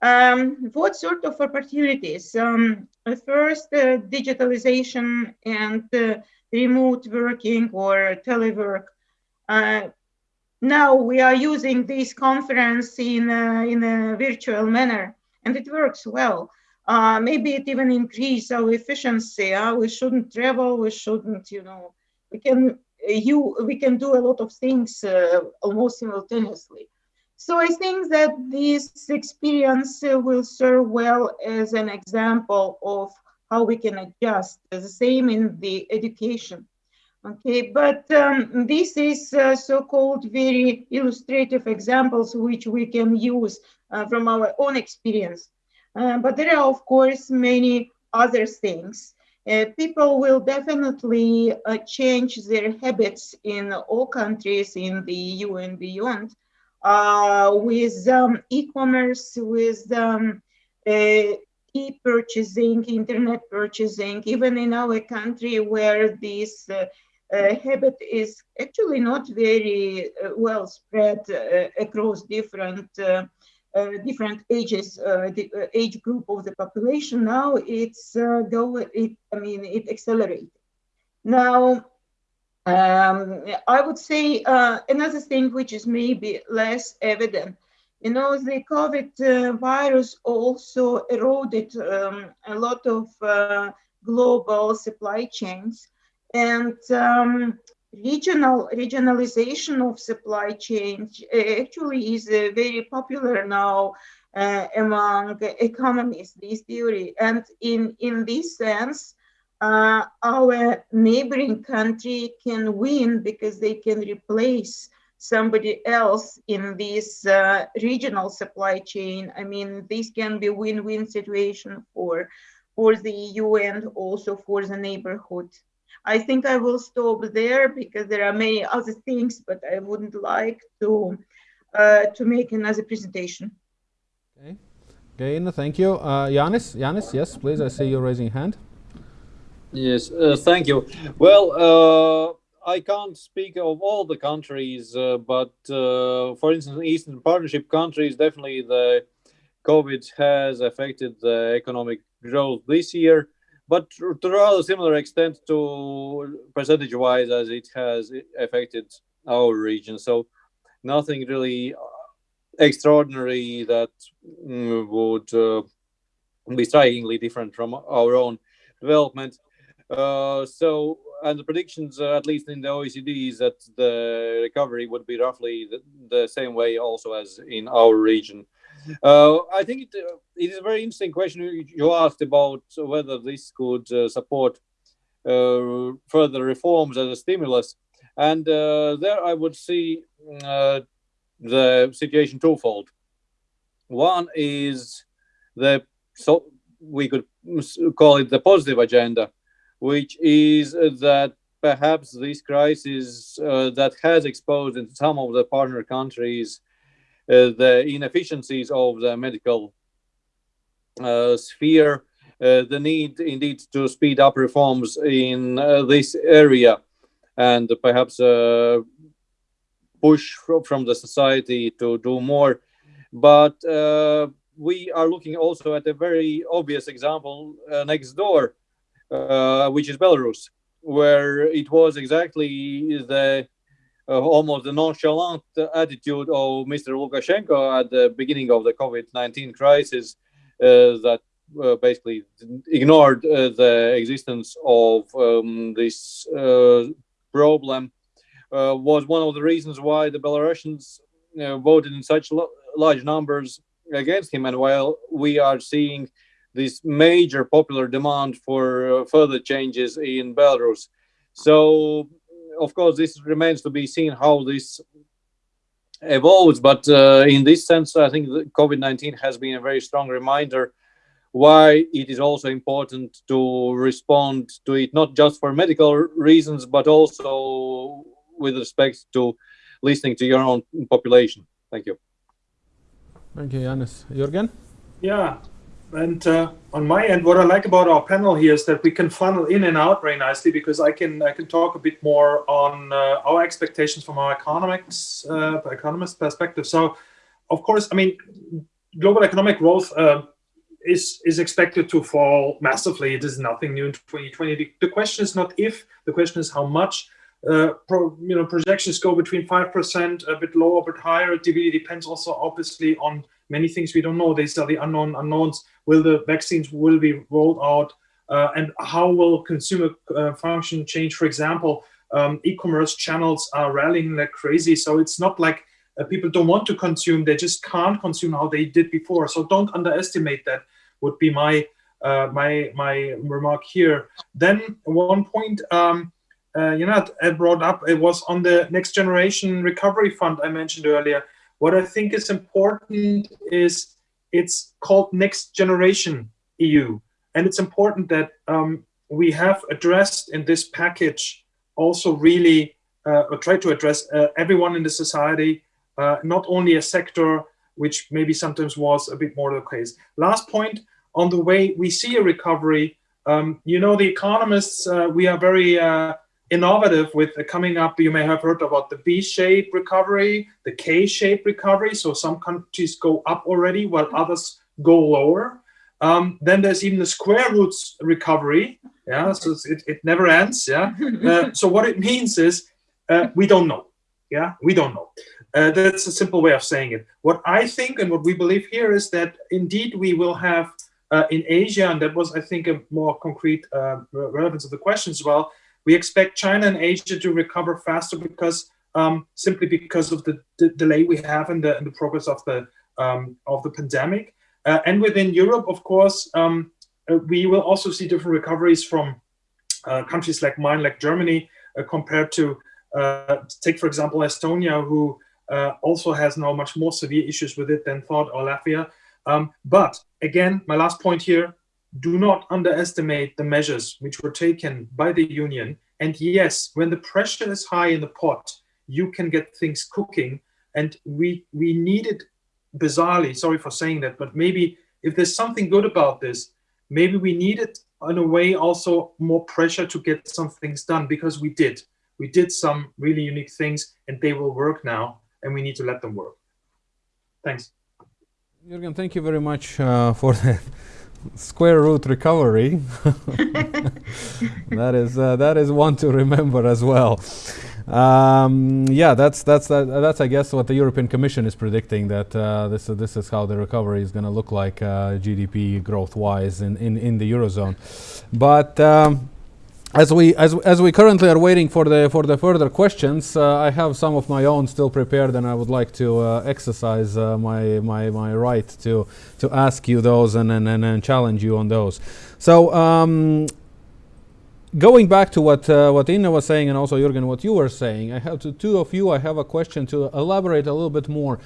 Um, what sort of opportunities? Um, first, uh, digitalization and uh, remote working or telework. Uh, now we are using this conference in in a virtual manner, and it works well. Uh, maybe it even increase our efficiency. Uh, we shouldn't travel. We shouldn't, you know, we can you we can do a lot of things uh, almost simultaneously. So I think that this experience will serve well as an example of how we can adjust. The same in the education. Okay, but um, this is uh, so-called very illustrative examples which we can use uh, from our own experience. Uh, but there are, of course, many other things. Uh, people will definitely uh, change their habits in all countries in the EU and beyond uh, with um, e-commerce, with um, e-purchasing, internet purchasing, even in our country where this uh, uh, habit is actually not very uh, well spread across different different ages, the age group of the population. Now it's go, it, I mean, it accelerated. Now, um, I would say uh, another thing which is maybe less evident you know, the COVID uh, virus also eroded um, a lot of uh, global supply chains and um, regional regionalization of supply chains uh, actually is uh, very popular now uh, among economists, this theory. And in, in this sense, uh, our neighboring country can win because they can replace somebody else in this uh, regional supply chain. I mean, this can be a win-win situation for, for the EU and also for the neighborhood. I think I will stop there because there are many other things, but I wouldn't like to uh, to make another presentation. Okay, okay, thank you. Uh, Yanis, Yanis, yes, please. I see you raising hand. Yes, uh, thank you. Well, uh, I can't speak of all the countries, uh, but uh, for instance, Eastern Partnership countries, definitely the COVID has affected the economic growth this year, but to a rather similar extent to percentage-wise as it has affected our region. So nothing really extraordinary that mm, would uh, be strikingly different from our own development. Uh, so and the predictions, uh, at least in the OECD, is that the recovery would be roughly the, the same way also as in our region. Uh, I think it, uh, it is a very interesting question you asked about whether this could uh, support further reforms as a stimulus. And there I would see the situation twofold. One is the, so we could call it the positive agenda, which is that perhaps this crisis uh, that has exposed in some of the partner countries uh, the inefficiencies of the medical uh, sphere, uh, the need indeed to speed up reforms in uh, this area, and perhaps uh, push from the society to do more. But we are looking also at a very obvious example next door uh, which is Belarus, where it was exactly the uh, almost the nonchalant attitude of Mr. Lukashenko at the beginning of the COVID-19 crisis uh, that uh, basically ignored uh, the existence of um, this problem was one of the reasons why the Belarusians voted in such large numbers against him. And while we are seeing this major popular demand for uh, further changes in Belarus. So, of course, this remains to be seen how this evolves. But uh, in this sense, I think the COVID 19 has been a very strong reminder why it is also important to respond to it, not just for medical reasons, but also with respect to listening to your own population. Thank you. Thank you, Janis. Jürgen? Yeah, and uh, on my end, what I like about our panel here is that we can funnel in and out very nicely because I can I can talk a bit more on uh, our expectations from our economics uh, economist perspective. So, of course, I mean, global economic growth uh, is is expected to fall massively. It is nothing new in 2020. The, the question is not if, the question is how much. Uh, pro, you know, projections go between five percent, a bit lower, a bit higher. It really depends also, obviously, on many things we don't know. These are the unknown unknowns. Will the vaccines will be rolled out, uh, and how will consumer uh, function change? For example, um, e-commerce channels are rallying like crazy, so it's not like uh, people don't want to consume; they just can't consume how they did before. So don't underestimate that. Would be my uh, my my remark here. Then one point. Um, uh, you know, I brought up it was on the next generation recovery fund I mentioned earlier. What I think is important is it's called Next Generation EU. And it's important that um, we have addressed in this package also really uh, or try to address uh, everyone in the society, uh, not only a sector, which maybe sometimes was a bit more the case. Last point on the way we see a recovery. Um, you know, the economists, uh, we are very uh, innovative with coming up. You may have heard about the V-shaped recovery, the K-shaped recovery. So some countries go up already while others go lower. Um, then there's even the square roots recovery. Yeah, so it, it never ends. Yeah. Uh, so what it means is uh, we don't know. Yeah, we don't know. Uh, that's a simple way of saying it. What I think and what we believe here is that indeed we will have uh, in Asia, and that was, I think, a more concrete uh, relevance of the question as well, we expect China and Asia to recover faster because um, simply because of the, delay we have in the, in the progress of the um, of the pandemic. Uh, and within Europe, of course, um, uh, we will also see different recoveries from uh, countries like mine, like Germany, uh, compared to uh, take, for example, Estonia, who uh, also has now much more severe issues with it than thought, or Latvia. Um, but again, my last point here, do not underestimate the measures which were taken by the union. And yes, when the pressure is high in the pot, you can get things cooking. And we we needed bizarrely, sorry for saying that, but maybe if there's something good about this, maybe we needed in a way also more pressure to get some things done because we did. We did some really unique things and they will work now and we need to let them work. Thanks. Jürgen, thank you very much uh, for that square root recovery. that is uh, that is one to remember as well. Um, yeah, that's that's uh, that's I guess what the European Commission is predicting that uh, this this is how the recovery is going to look like uh, GDP growth wise in, in in the eurozone, but. Um, as we as, as we currently are waiting for the for the further questions, uh, I have some of my own still prepared, and I would like to uh, exercise uh, my my my right to to ask you those and and, and, and challenge you on those. So. Um, going back to what uh, what Inna was saying and also Jürgen, what you were saying, I have to two of you. I have a question to elaborate a little bit more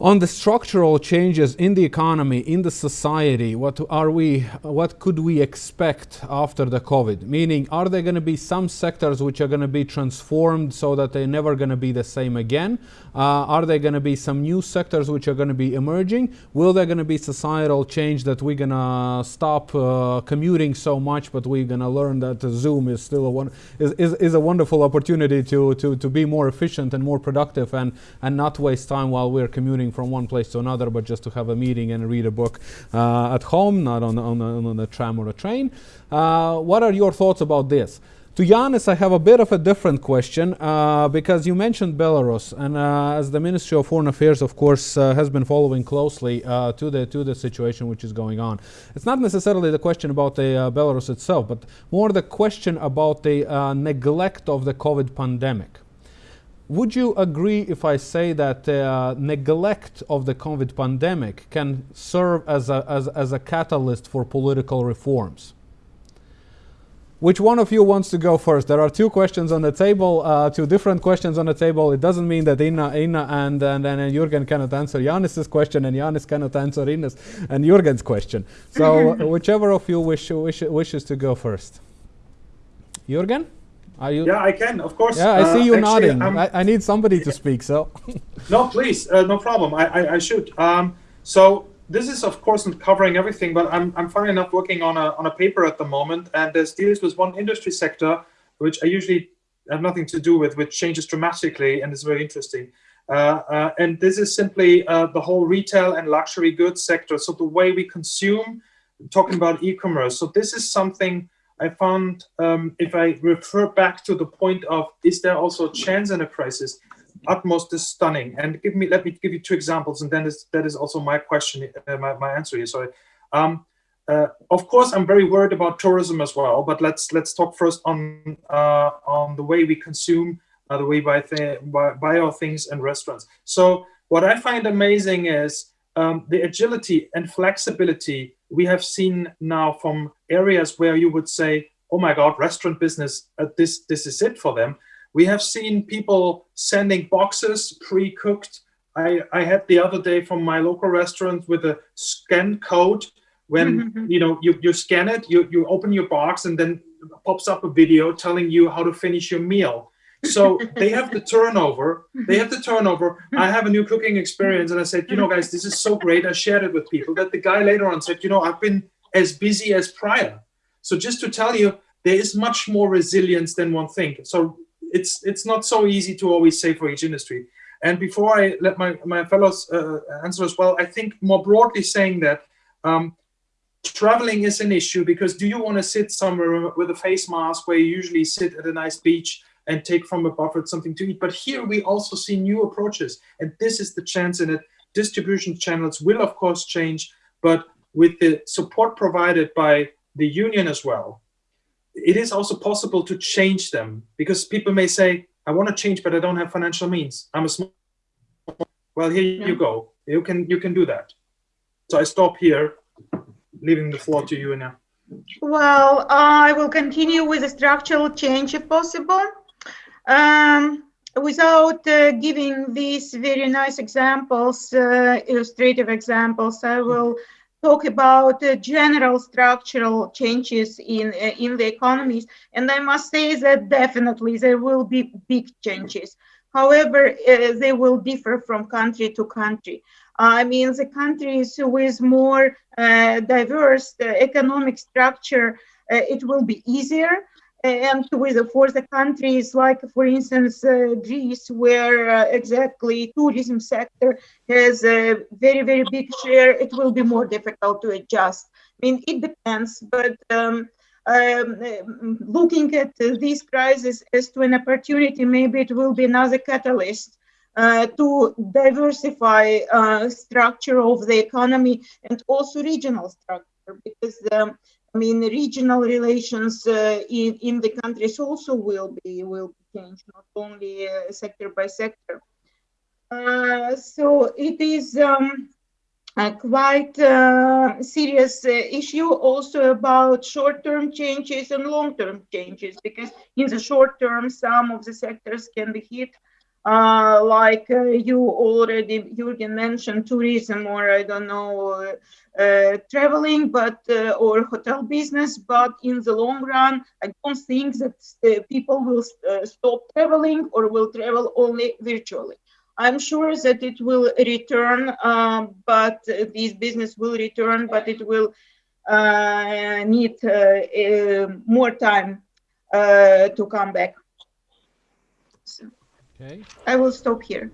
on the structural changes in the economy, in the society, what are we, what could we expect after the COVID? Meaning, are there going to be some sectors which are going to be transformed so that they're never going to be the same again? Uh, are there going to be some new sectors which are going to be emerging? Will there going to be societal change that we're going to stop uh, commuting so much, but we're going to learn that Zoom is still a one is, is, is a wonderful opportunity to, to, to be more efficient and more productive and, and not waste time while we're commuting from one place to another, but just to have a meeting and read a book uh, at home, not on, on, on a tram or a train. Uh, what are your thoughts about this? To Yanis, I have a bit of a different question uh, because you mentioned Belarus, and uh, as the Ministry of Foreign Affairs, of course, uh, has been following closely uh, to the to the situation which is going on. It's not necessarily the question about the uh, Belarus itself, but more the question about the uh, neglect of the COVID pandemic. Would you agree if I say that uh, neglect of the COVID pandemic can serve as a, as, as a catalyst for political reforms? Which one of you wants to go first? There are two questions on the table, uh, two different questions on the table. It doesn't mean that Inna, Inna and, and, and Jürgen cannot answer Yanis's question and Yanis cannot answer Inna's and Jürgen's question. So whichever of you wish, wish, wishes to go first. Jürgen? Are you? Yeah, I can, of course. Yeah, I see uh, you actually, nodding. I, I, need somebody to speak, so. no, please, uh, no problem. I, I, I should. Um, so this is of course not covering everything, but I'm, I'm funny enough working on a, on a paper at the moment and this deals with one industry sector, which I usually have nothing to do with, which changes dramatically and is very interesting. Uh, uh, and this is simply uh, the whole retail and luxury goods sector. So the way we consume, talking about e-commerce. So this is something I found, um, if I refer back to the point of, is there also a chance in a crisis? utmost is stunning. And give me, let me give you two examples, and then is, that is also my question, uh, my, my answer here. Sorry. Um, uh, of course, I'm very worried about tourism as well. But let's let's talk first on uh, on the way we consume, uh, the way we buy, buy, buy our things in restaurants. So what I find amazing is um, the agility and flexibility we have seen now from areas where you would say, "Oh my God, restaurant business, uh, this this is it for them." We have seen people sending boxes pre-cooked. I, I had the other day from my local restaurant with a scan code. When mm-hmm. you know you, you scan it, you, you open your box and then pops up a video telling you how to finish your meal. So they have the turnover. They have the turnover. I have a new cooking experience, and I said, you know, guys, this is so great. I shared it with people. That the guy later on said, you know, I've been as busy as prior. So just to tell you, there is much more resilience than one think. So it's it's not so easy to always say for each industry. And before I let my, my fellows uh, answer as well, I think more broadly saying that um, traveling is an issue because do you want to sit somewhere with a face mask where you usually sit at a nice beach and take from a buffet something to eat? But here we also see new approaches, and this is the chance in it. Distribution channels will of course change, but with the support provided by the union as well, it is also possible to change them because people may say, I want to change, but I don't have financial means. I'm a small. Well, here yeah. you go. You can you can do that. So I stop here, leaving the floor to you now. Well, I will continue with the structural change if possible. Um, without uh, giving these very nice examples, uh, illustrative examples, I will talk about uh, general structural changes in uh, in the economies. And i must say that definitely there will be big changes. However uh, they will differ from country to country. I mean the countries with more uh, diverse uh, economic structure uh, it will be easier and with for the countries like for instance uh, greece where uh, exactly tourism sector has a very very big share it will be more difficult to adjust. I mean it depends but um, um, looking at uh, this crisis as to an opportunity maybe it will be another catalyst uh, to diversify uh, structure of the economy and also regional structure because um, I mean, regional relations uh, in, in the countries also will be will be changed, not only uh, sector by sector. Uh, so it is um, a quite uh, serious uh, issue also about short-term changes and long-term changes because in the short term some of the sectors can be hit uh, like uh, you already Jürgen mentioned tourism or I don't know uh, traveling but uh, or hotel business but in the long run I don't think that uh, people will uh, stop traveling or will travel only virtually. I'm sure that it will return um, but this business will return but it will need more time to come back. So. Okay. I will stop here.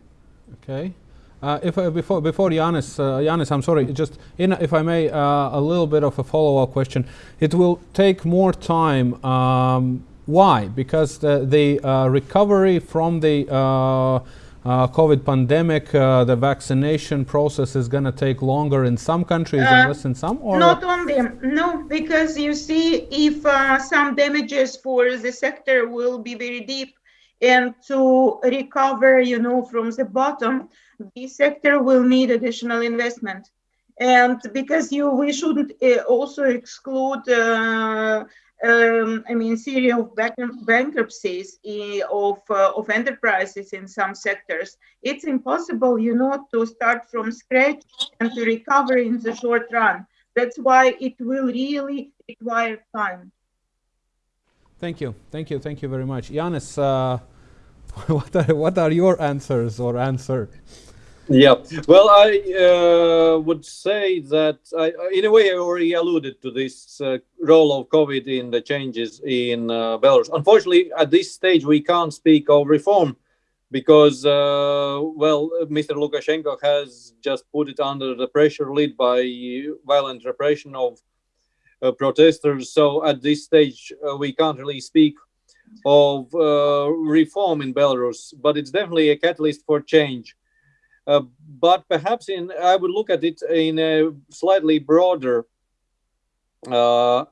Okay. Uh, if uh, before before Janis, uh, Janis, I'm sorry. Just in, if I may, uh, a little bit of a follow-up question. It will take more time. Um, why? Because the, the uh, recovery from the uh, COVID pandemic, the vaccination process is going to take longer in some countries and less in some. Or not only no, because you see, if some damages for the sector will be very deep and to recover, you know, from the bottom, the sector will need additional investment. And because you, we shouldn't uh, also exclude, uh, um, I mean, series of bank bankruptcies uh, of, uh, of enterprises in some sectors. It's impossible, you know, to start from scratch and to recover in the short run. That's why it will really require time. Thank you, thank you, thank you very much. Janis, uh, what, are, what are your answers or answer? Yeah, well, I uh, would say that I, in a way I already alluded to this uh, role of COVID in the changes in uh, Belarus. Unfortunately, at this stage, we can't speak of reform because, uh, well, Mr. Lukashenko has just put it under the pressure led by violent repression of uh, protesters. So at this stage, uh, we can't really speak of reform in Belarus, but it's definitely a catalyst for change. Uh, but perhaps in I would look at it in a slightly broader uh,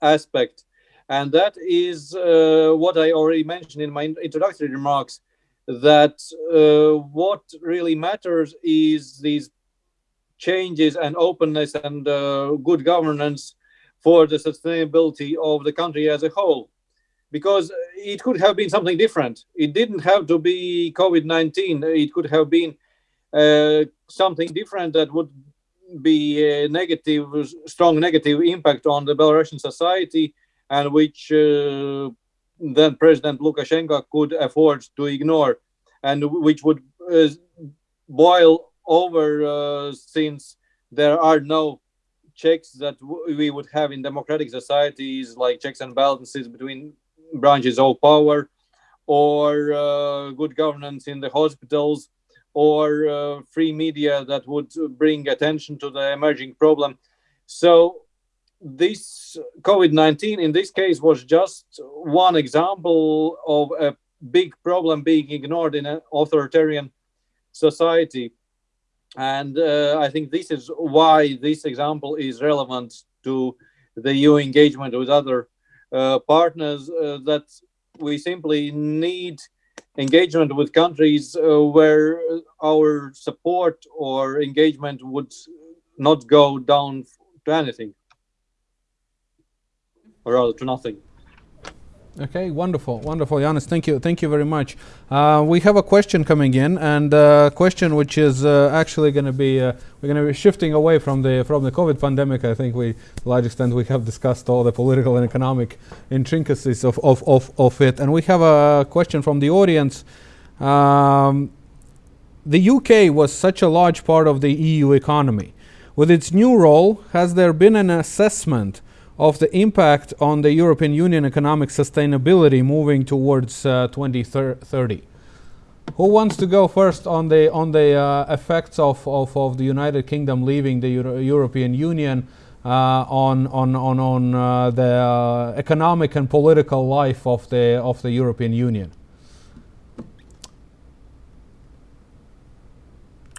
aspect, and that is uh, what I already mentioned in my introductory remarks. That uh, what really matters is these changes and openness and uh, good governance for the sustainability of the country as a whole because it could have been something different. It didn't have to be COVID 19, it could have been uh, something different that would be a negative, strong negative impact on the Belarusian society, and which uh, then President Lukashenko could afford to ignore, and which would uh, boil over uh, since there are no checks that we would have in democratic societies, like checks and balances between branches of power, or uh, good governance in the hospitals or uh, free media that would bring attention to the emerging problem. So this COVID-19 in this case was just one example of a big problem being ignored in an authoritarian society. And uh, I think this is why this example is relevant to the EU engagement with other uh, partners uh, that we simply need engagement with countries uh, where our support or engagement would not go down to anything or rather to nothing Okay, wonderful, wonderful, Janis. Thank you, thank you very much. Uh, we have a question coming in, and a uh, question which is uh, actually going to be uh, we're going to be shifting away from the from the COVID pandemic. I think we, to a large extent, we have discussed all the political and economic intricacies of of of, of it, and we have a question from the audience. Um, the UK was such a large part of the EU economy. With its new role, has there been an assessment? Of the impact on the European Union economic sustainability moving towards uh, 2030. Who wants to go first on the on the uh, effects of, of, of, the United Kingdom leaving the Euro European Union uh, on on on on uh, the uh, economic and political life of the of the European Union?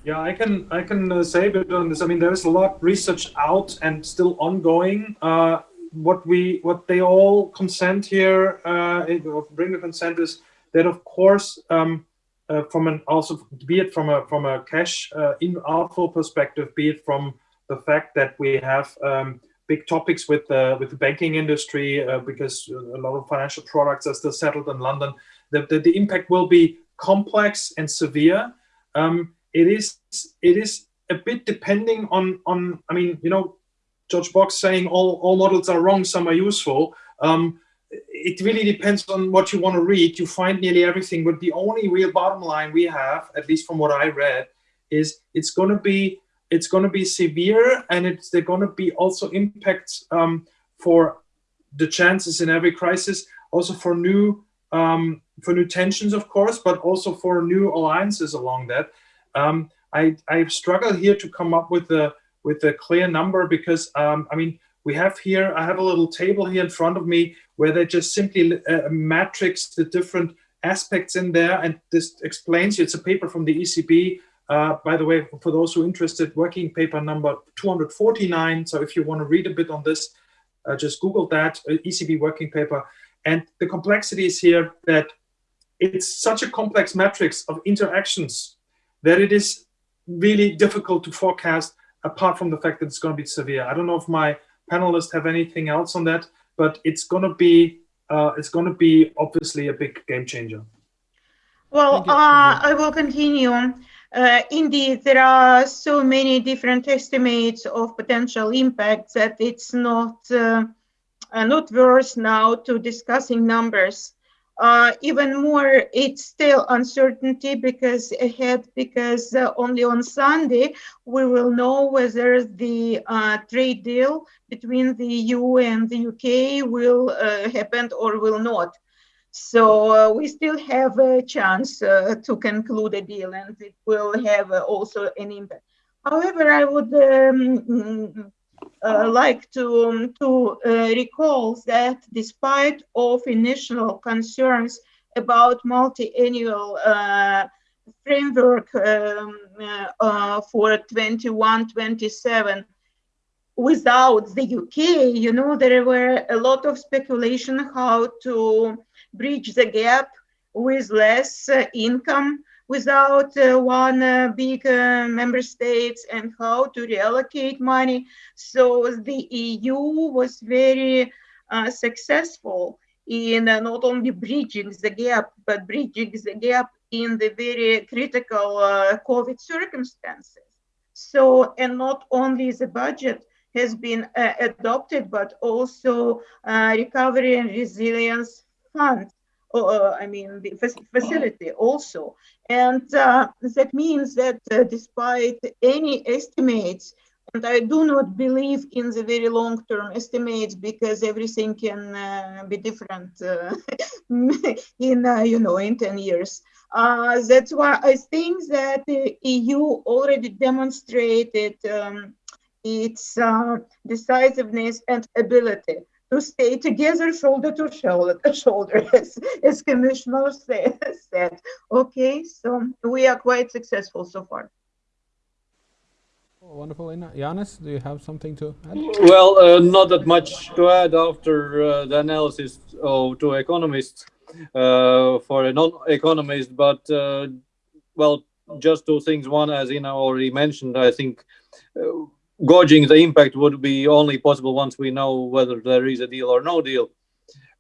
Yeah, I can I can uh, say a bit on this. I mean, there is a lot of research out and still ongoing. Uh, what we what they all consent here, uh, bring the consent is that of course um, uh, from an also be it from a from a cash uh, in outflow perspective, be it from the fact that we have um, big topics with the with the banking industry uh, because a lot of financial products are still settled in London. The, the, the impact will be complex and severe. Um, it is it is a bit depending on on I mean you know George Box saying all all models are wrong, some are useful. Um, it really depends on what you want to read. You find nearly everything, but the only real bottom line we have, at least from what I read, is it's going to be it's going to be severe, and it's they're going to be also impacts um, for the chances in every crisis, also for new um, for new tensions, of course, but also for new alliances along that. Um, I, I struggle here to come up with a with a clear number because um, I mean we have here I have a little table here in front of me where they just simply uh, matrix the different aspects in there and this explains it's a paper from the ECB uh, by the way for those who are interested working paper number 249 so if you want to read a bit on this uh, just google that uh, ECB working paper. And the complexity is here that it's such a complex matrix of interactions that it is really difficult to forecast apart from the fact that it's going to be severe. I don't know if my panelists have anything else on that, but it's going to be uh, it's going to be obviously a big game changer. Well, uh, I will continue. Uh, indeed, there are so many different estimates of potential impacts that it's not uh, uh, not worth now to discussing numbers. Uh, even more, it's still uncertainty because ahead, because uh, only on Sunday we will know whether the uh, trade deal between the EU and the UK will uh, happen or will not. So uh, we still have a chance uh, to conclude a deal, and it will have also an impact. However, I would um, uh, like to, um, to uh, recall that despite of initial concerns about multi-annual uh, framework um, uh, uh, for 21-27 without the UK, you know, there were a lot of speculation how to bridge the gap with less uh, income without uh, one uh, big uh, member states and how to reallocate money. So the EU was very successful in not only bridging the gap, but bridging the gap in the very critical COVID circumstances. So, and not only the budget has been uh, adopted, but also uh, recovery and resilience fund uh, I mean, the facility also. And uh, that means that uh, despite any estimates, and I do not believe in the very long-term estimates because everything can uh, be different uh, in, uh, you know, in 10 years. that's why I think that the EU already demonstrated um, its decisiveness and ability to stay together shoulder to shoulder, shoulder as, as Commissioner said. Okay, so we are quite successful so far. Oh, wonderful. Yanis, do you have something to add? Well, uh, not that much to add after uh, the analysis of two economists uh, for a non-economist, but uh, well, just two things. One, as Ina already mentioned, I think uh, gauging the impact would be only possible once we know whether there is a deal or no deal.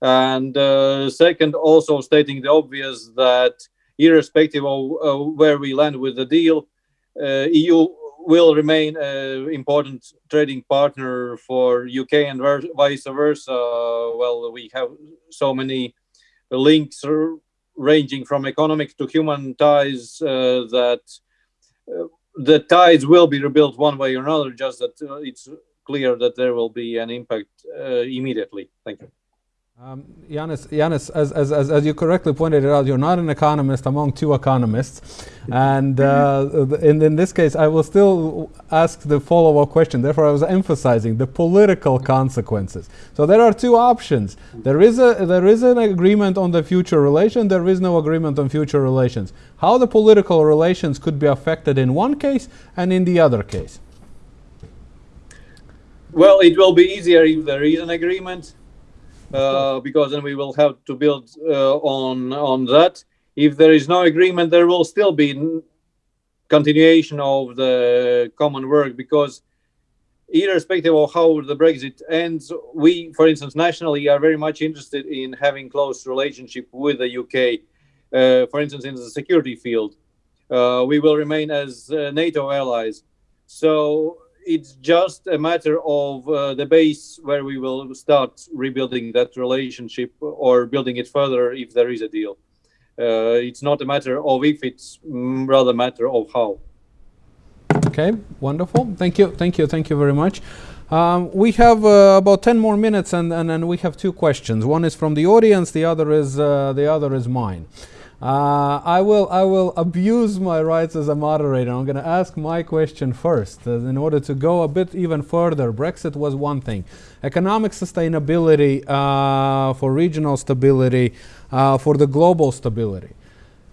And uh, second, also stating the obvious that irrespective of uh, where we land with the deal, uh, EU will remain an important trading partner for UK and vice versa. well, we have so many links ranging from economic to human ties uh, that uh, the tides will be rebuilt one way or another, just that uh, it's clear that there will be an impact uh, immediately. Thank you. Um, Yanis, Yanis as, as, as, as, you correctly pointed out, you're not an economist among two economists. And uh, in, in this case, I will still ask the follow up question. Therefore, I was emphasizing the political consequences. So there are two options. There is, a, there is an agreement on the future relation, there is no agreement on future relations. How the political relations could be affected in one case and in the other case? Well, it will be easier if there is an agreement because then we will have to build uh, on on that. If there is no agreement, there will still be continuation of the common work because irrespective of how the Brexit ends, we, for instance, nationally are very much interested in having close relationship with the UK. Uh, for instance, in the security field, uh, we will remain as uh, NATO allies. So it's just a matter of uh, the base where we will start rebuilding that relationship or building it further if there is a deal. Uh, it's not a matter of if, it's rather a matter of how. Okay, wonderful. Thank you, thank you, thank you very much. Um, we have uh, about 10 more minutes and, and, and we have two questions. One is from the audience, the other is, uh, the other is mine. Uh, I will I will abuse my rights as a moderator. I'm going to ask my question first uh, in order to go a bit even further. Brexit was one thing. Economic sustainability uh, for regional stability, uh, for the global stability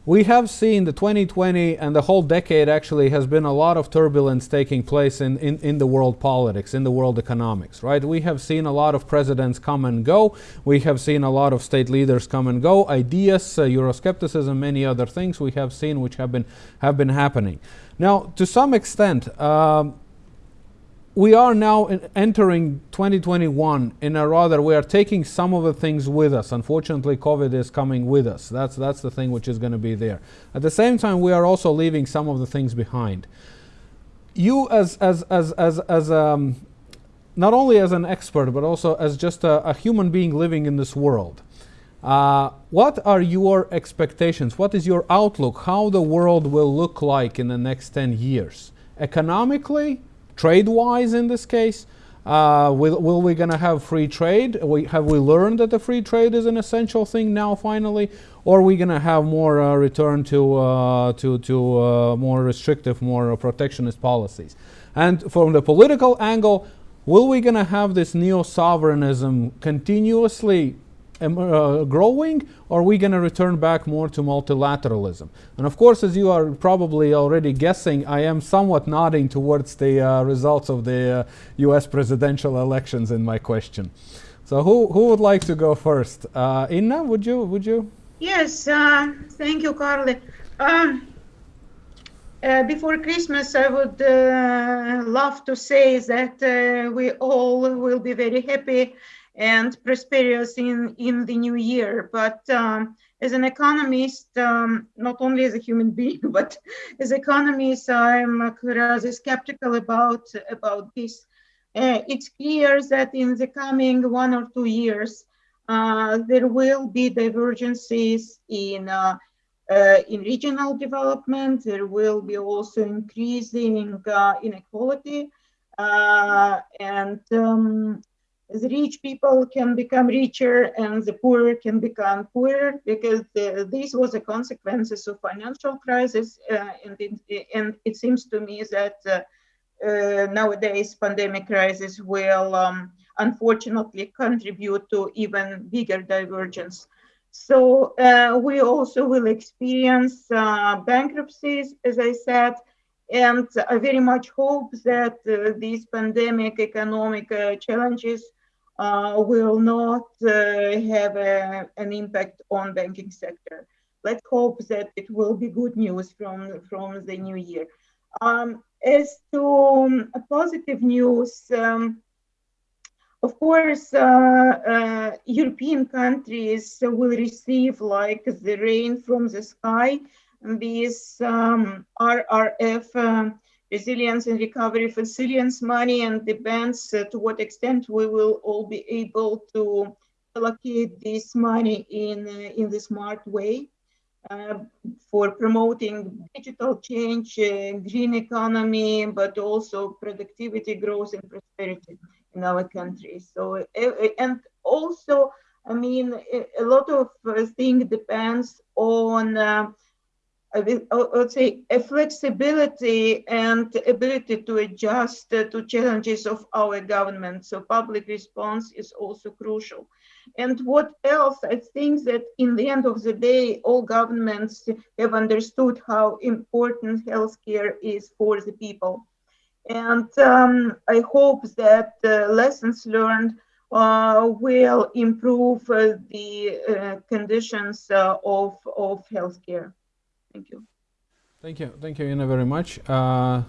we have seen the 2020 and the whole decade actually has been a lot of turbulence taking place in, in, in, the world politics, in the world economics, right? We have seen a lot of presidents come and go. We have seen a lot of state leaders come and go. Ideas, uh, Euroscepticism, many other things we have seen which have been, have been happening. Now, to some extent, um, we are now entering 2021 in a rather we are taking some of the things with us unfortunately covid is coming with us that's that's the thing which is going to be there at the same time we are also leaving some of the things behind you as as as as, as um, not only as an expert but also as just a, a human being living in this world Uh, what are your expectations? What is your outlook? How the world will look like in the next 10 years? Economically, trade-wise in this case, uh, will, will we going to have free trade? We, have we learned that the free trade is an essential thing now finally? Or are we going to have more uh, return to, uh, to, to uh, more restrictive, more protectionist policies? And from the political angle, will we going to have this neo-sovereignism continuously uh, growing or are we going to return back more to multilateralism? And of course, as you are probably already guessing, I am somewhat nodding towards the uh, results of the uh, US presidential elections in my question. So who, who would like to go first? Uh, Inna, would you? Would you? Yes, uh, thank you, Carly. Um, uh, before Christmas, I would love to say that we all will be very happy and prosperous in, in the new year. But um, as an economist, um, not only as a human being, but as economist, I'm rather skeptical about, about this. Uh, it's clear that in the coming one or two years, uh, there will be divergences in uh, uh, in regional development, there will be also increasing uh, inequality uh, and um, the rich people can become richer and the poor can become poorer because uh, this was a consequences of financial crisis uh, and, it, and it seems to me that uh, nowadays pandemic crisis will um, unfortunately contribute to even bigger divergence. So uh, we also will experience uh, bankruptcies, as I said, and I very much hope that uh, these pandemic economic uh, challenges uh, will not uh, have a, an impact on banking sector. Let's hope that it will be good news from, from the new year. Um, as to um, positive news, um, of course, uh, uh, European countries will receive like the rain from the sky. This um, RRF uh, resilience and recovery facilities money and depends uh, to what extent we will all be able to allocate this money in, uh, in the smart way. Uh, for promoting digital change, uh, green economy, but also productivity, growth, and prosperity in our country. So, and also, I mean, a lot of uh, thing depends on, uh, I would say, a flexibility and ability to adjust to challenges of our government. So public response is also crucial. And what else? I think that in the end of the day, all governments have understood how important healthcare is for the people. And um, I hope that uh, lessons learned uh, will improve uh, the uh, conditions uh, of, of healthcare. Thank you. Thank you. Thank you, Ina, very much. Uh,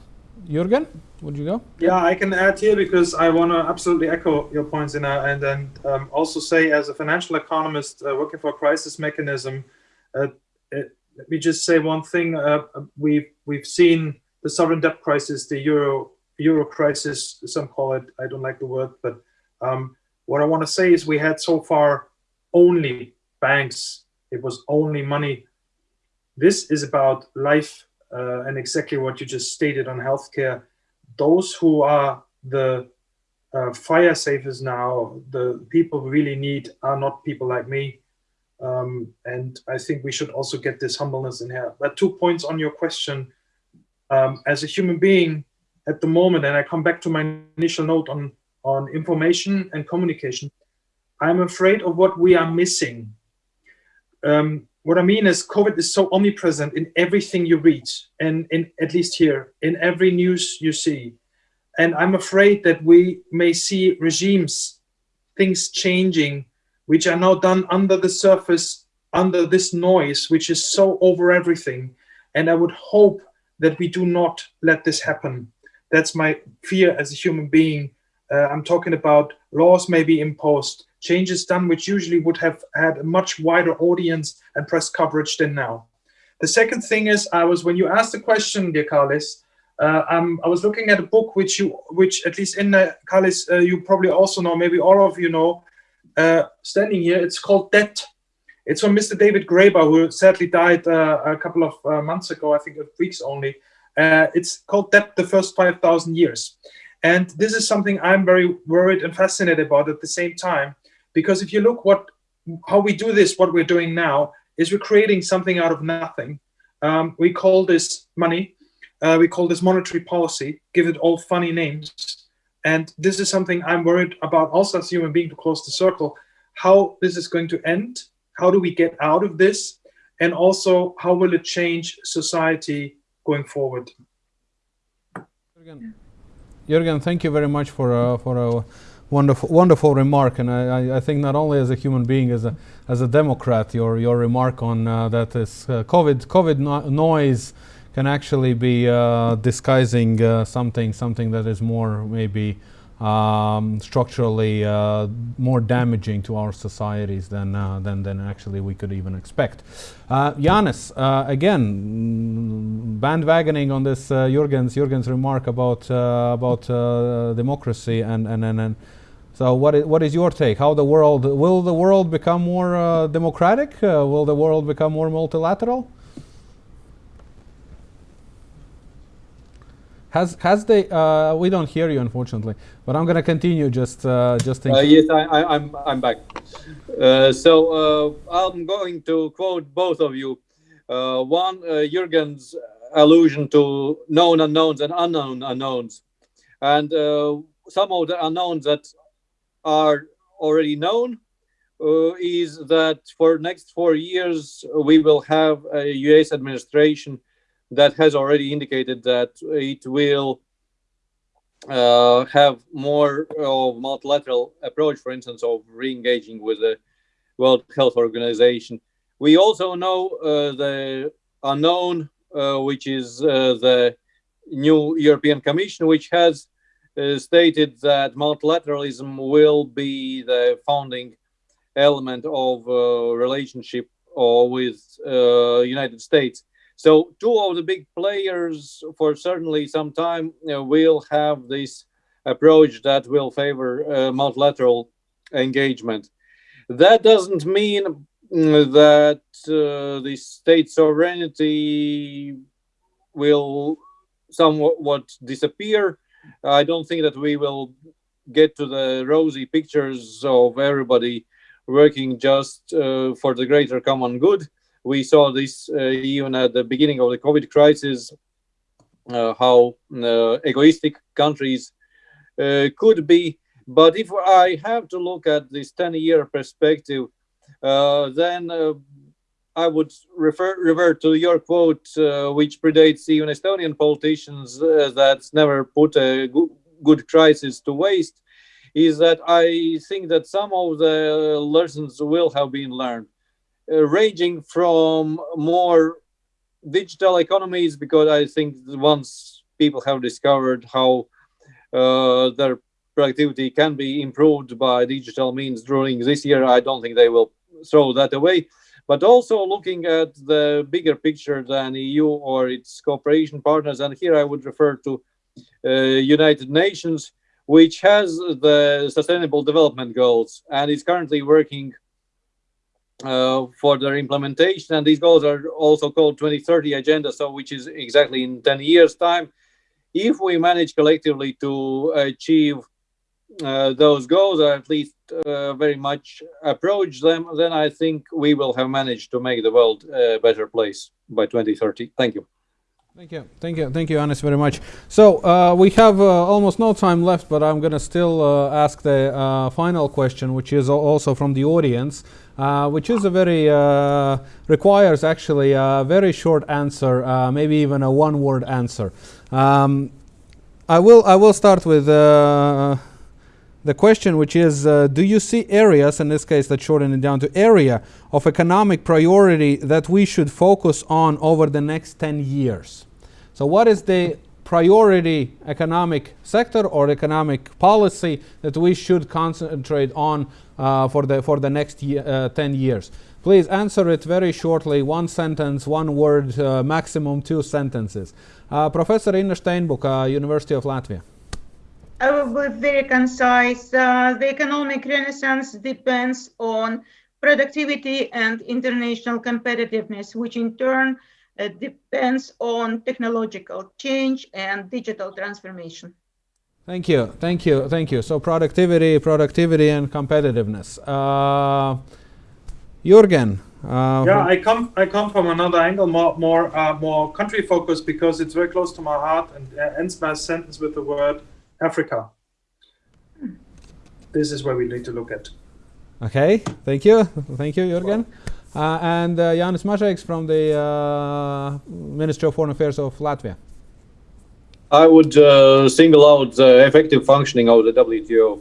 Jürgen, would you go? Yeah, I can add here because I want to absolutely echo your points, Ina, and then um, also say as a financial economist working for a crisis mechanism, it, let me just say one thing. we've, we've seen the sovereign debt crisis, the euro euro crisis, some call it, I don't like the word, but um, what I want to say is we had so far only banks, it was only money. This is about life uh, and exactly what you just stated on healthcare. Those who are the uh, fire savers now, the people we really need are not people like me. Um, and I think we should also get this humbleness in here. But two points on your question um, as a human being at the moment, and I come back to my initial note on, on information and communication, I'm afraid of what we are missing. Um, what I mean is COVID is so omnipresent in everything you read, and in at least here, in every news you see. And I'm afraid that we may see regimes, things changing, which are now done under the surface, under this noise, which is so over everything. And I would hope that we do not let this happen. That's my fear as a human being. Uh, I'm talking about laws may be imposed, changes done which usually would have had a much wider audience and press coverage than now. The second thing is, I was when you asked the question, dear Carlis, uh, um, I was looking at a book which you, which at least in the Carlis, uh, you probably also know, maybe all of you know, uh, standing here. It's called Debt It's from Mr. David Graeber, who sadly died uh, a couple of uh, months ago, I think weeks only. Uh, it's called Debt the First 5,000 Years. And this is something I'm very worried and fascinated about at the same time, because if you look what how we do this, what we're doing now, is we're creating something out of nothing. Um, we call this money. Uh, we call this monetary policy, give it all funny names. And this is something I'm worried about also as a human being to close the circle, how this is going to end. How do we get out of this? And also, how will it change society going forward? Jürgen thank you very much for, uh, for a wonderful, wonderful remark. And I, I, think not only as a human being, as a, as a Democrat, your, your remark on uh, that this uh, COVID, COVID no noise can actually be uh, disguising uh, something, something that is more maybe um, structurally uh, more damaging to our societies than, uh, than, than actually we could even expect. Uh, Janis, uh, again, bandwagoning on this uh, Jürgen's, Jürgen's remark about, about democracy and, and, and, and so what is, what is your take? How the world, will the world become more democratic? will the world become more multilateral? Has has they? Uh, we don't hear you, unfortunately. But I'm going to continue. Just uh, just. Uh, yes, I, I, I'm I'm back. Uh, so uh, I'm going to quote both of you. Uh, one, Jürgen's allusion to known unknowns and unknown unknowns, and some of the unknowns that are already known is that for next four years we will have a U.S. administration that has already indicated that it will uh, have more of multilateral approach, for instance, of re-engaging with the World Health Organization. We also know uh, the unknown, uh, which is uh, the new European Commission, which has uh, stated that multilateralism will be the founding element of uh, relationship with United States. So two of the big players for certainly some time know, will have this approach that will favor uh, multilateral engagement. That doesn't mean mm, that uh, the state sovereignty will somewhat disappear. I don't think that we will get to the rosy pictures of everybody working just uh, for the greater common good. We saw this uh, even at the beginning of the COVID crisis, uh, how uh, egoistic countries could be. But if I have to look at this 10 year perspective, then I would refer revert to your quote, uh, which predates even Estonian politicians uh, that never put a good crisis to waste, is that I think that some of the lessons will have been learned. Uh, ranging from more digital economies because I think once people have discovered how uh, their productivity can be improved by digital means during this year, I don't think they will throw that away. But also looking at the bigger picture than EU or its cooperation partners, and here I would refer to uh, United Nations, which has the Sustainable Development Goals and is currently working uh, for their implementation. And these goals are also called 2030 agenda, so which is exactly in 10 years time. If we manage collectively to achieve uh, those goals, or at least uh, very much approach them, then I think we will have managed to make the world a better place by 2030. Thank you. Thank you, thank you, thank you, Anis, very much. So uh, we have uh, almost no time left, but I'm going to still uh, ask the uh, final question, which is also from the audience, uh, which is a very uh, requires actually a very short answer, maybe even a one-word answer. Um, I will I will start with the question, which is, uh, do you see areas, in this case, let's shorten it down to area of economic priority that we should focus on over the next 10 years? So what is the priority economic sector or economic policy that we should concentrate on uh, for, the, for the next uh, 10 years? Please answer it very shortly, one sentence, one word, uh, maximum two sentences. Uh, Professor Inna Steinbuka, University of Latvia. I will be very concise. Uh, the economic renaissance depends on productivity and international competitiveness, which in turn depends on technological change and digital transformation. Thank you, thank you, thank you. So productivity, productivity, and competitiveness. Uh, Jürgen. Uh, Yeah, I come I come from another angle, more more uh, more country focused because it's very close to my heart and uh, ends my sentence with the word Africa. This is where we need to look at. Okay, thank you, thank you, Jürgen. Uh, and uh, Janis Mažeiks from the uh, Ministry of Foreign Affairs of Latvia. I would uh, single out the effective functioning of the WTO.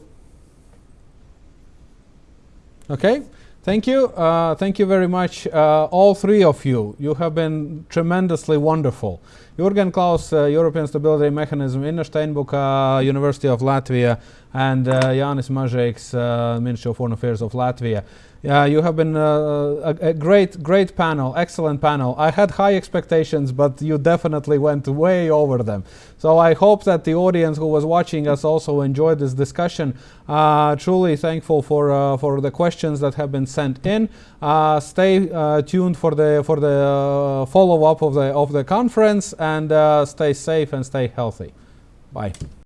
Okay, thank you. Uh, thank you very much, uh, all three of you. You have been tremendously wonderful. Jürgen Klaus, uh, European Stability Mechanism, Inna Steinbuka, University of Latvia, and uh, Jānis Mažeiks, uh, Ministry of Foreign Affairs of Latvia. Yeah, you have been uh, a, a great, great panel, excellent panel. I had high expectations, but you definitely went way over them. So I hope that the audience who was watching us also enjoyed this discussion. Uh, truly thankful for uh, for the questions that have been sent in. Uh, stay uh, tuned for the for the uh, follow up of the of the conference, and stay safe and stay healthy. Bye.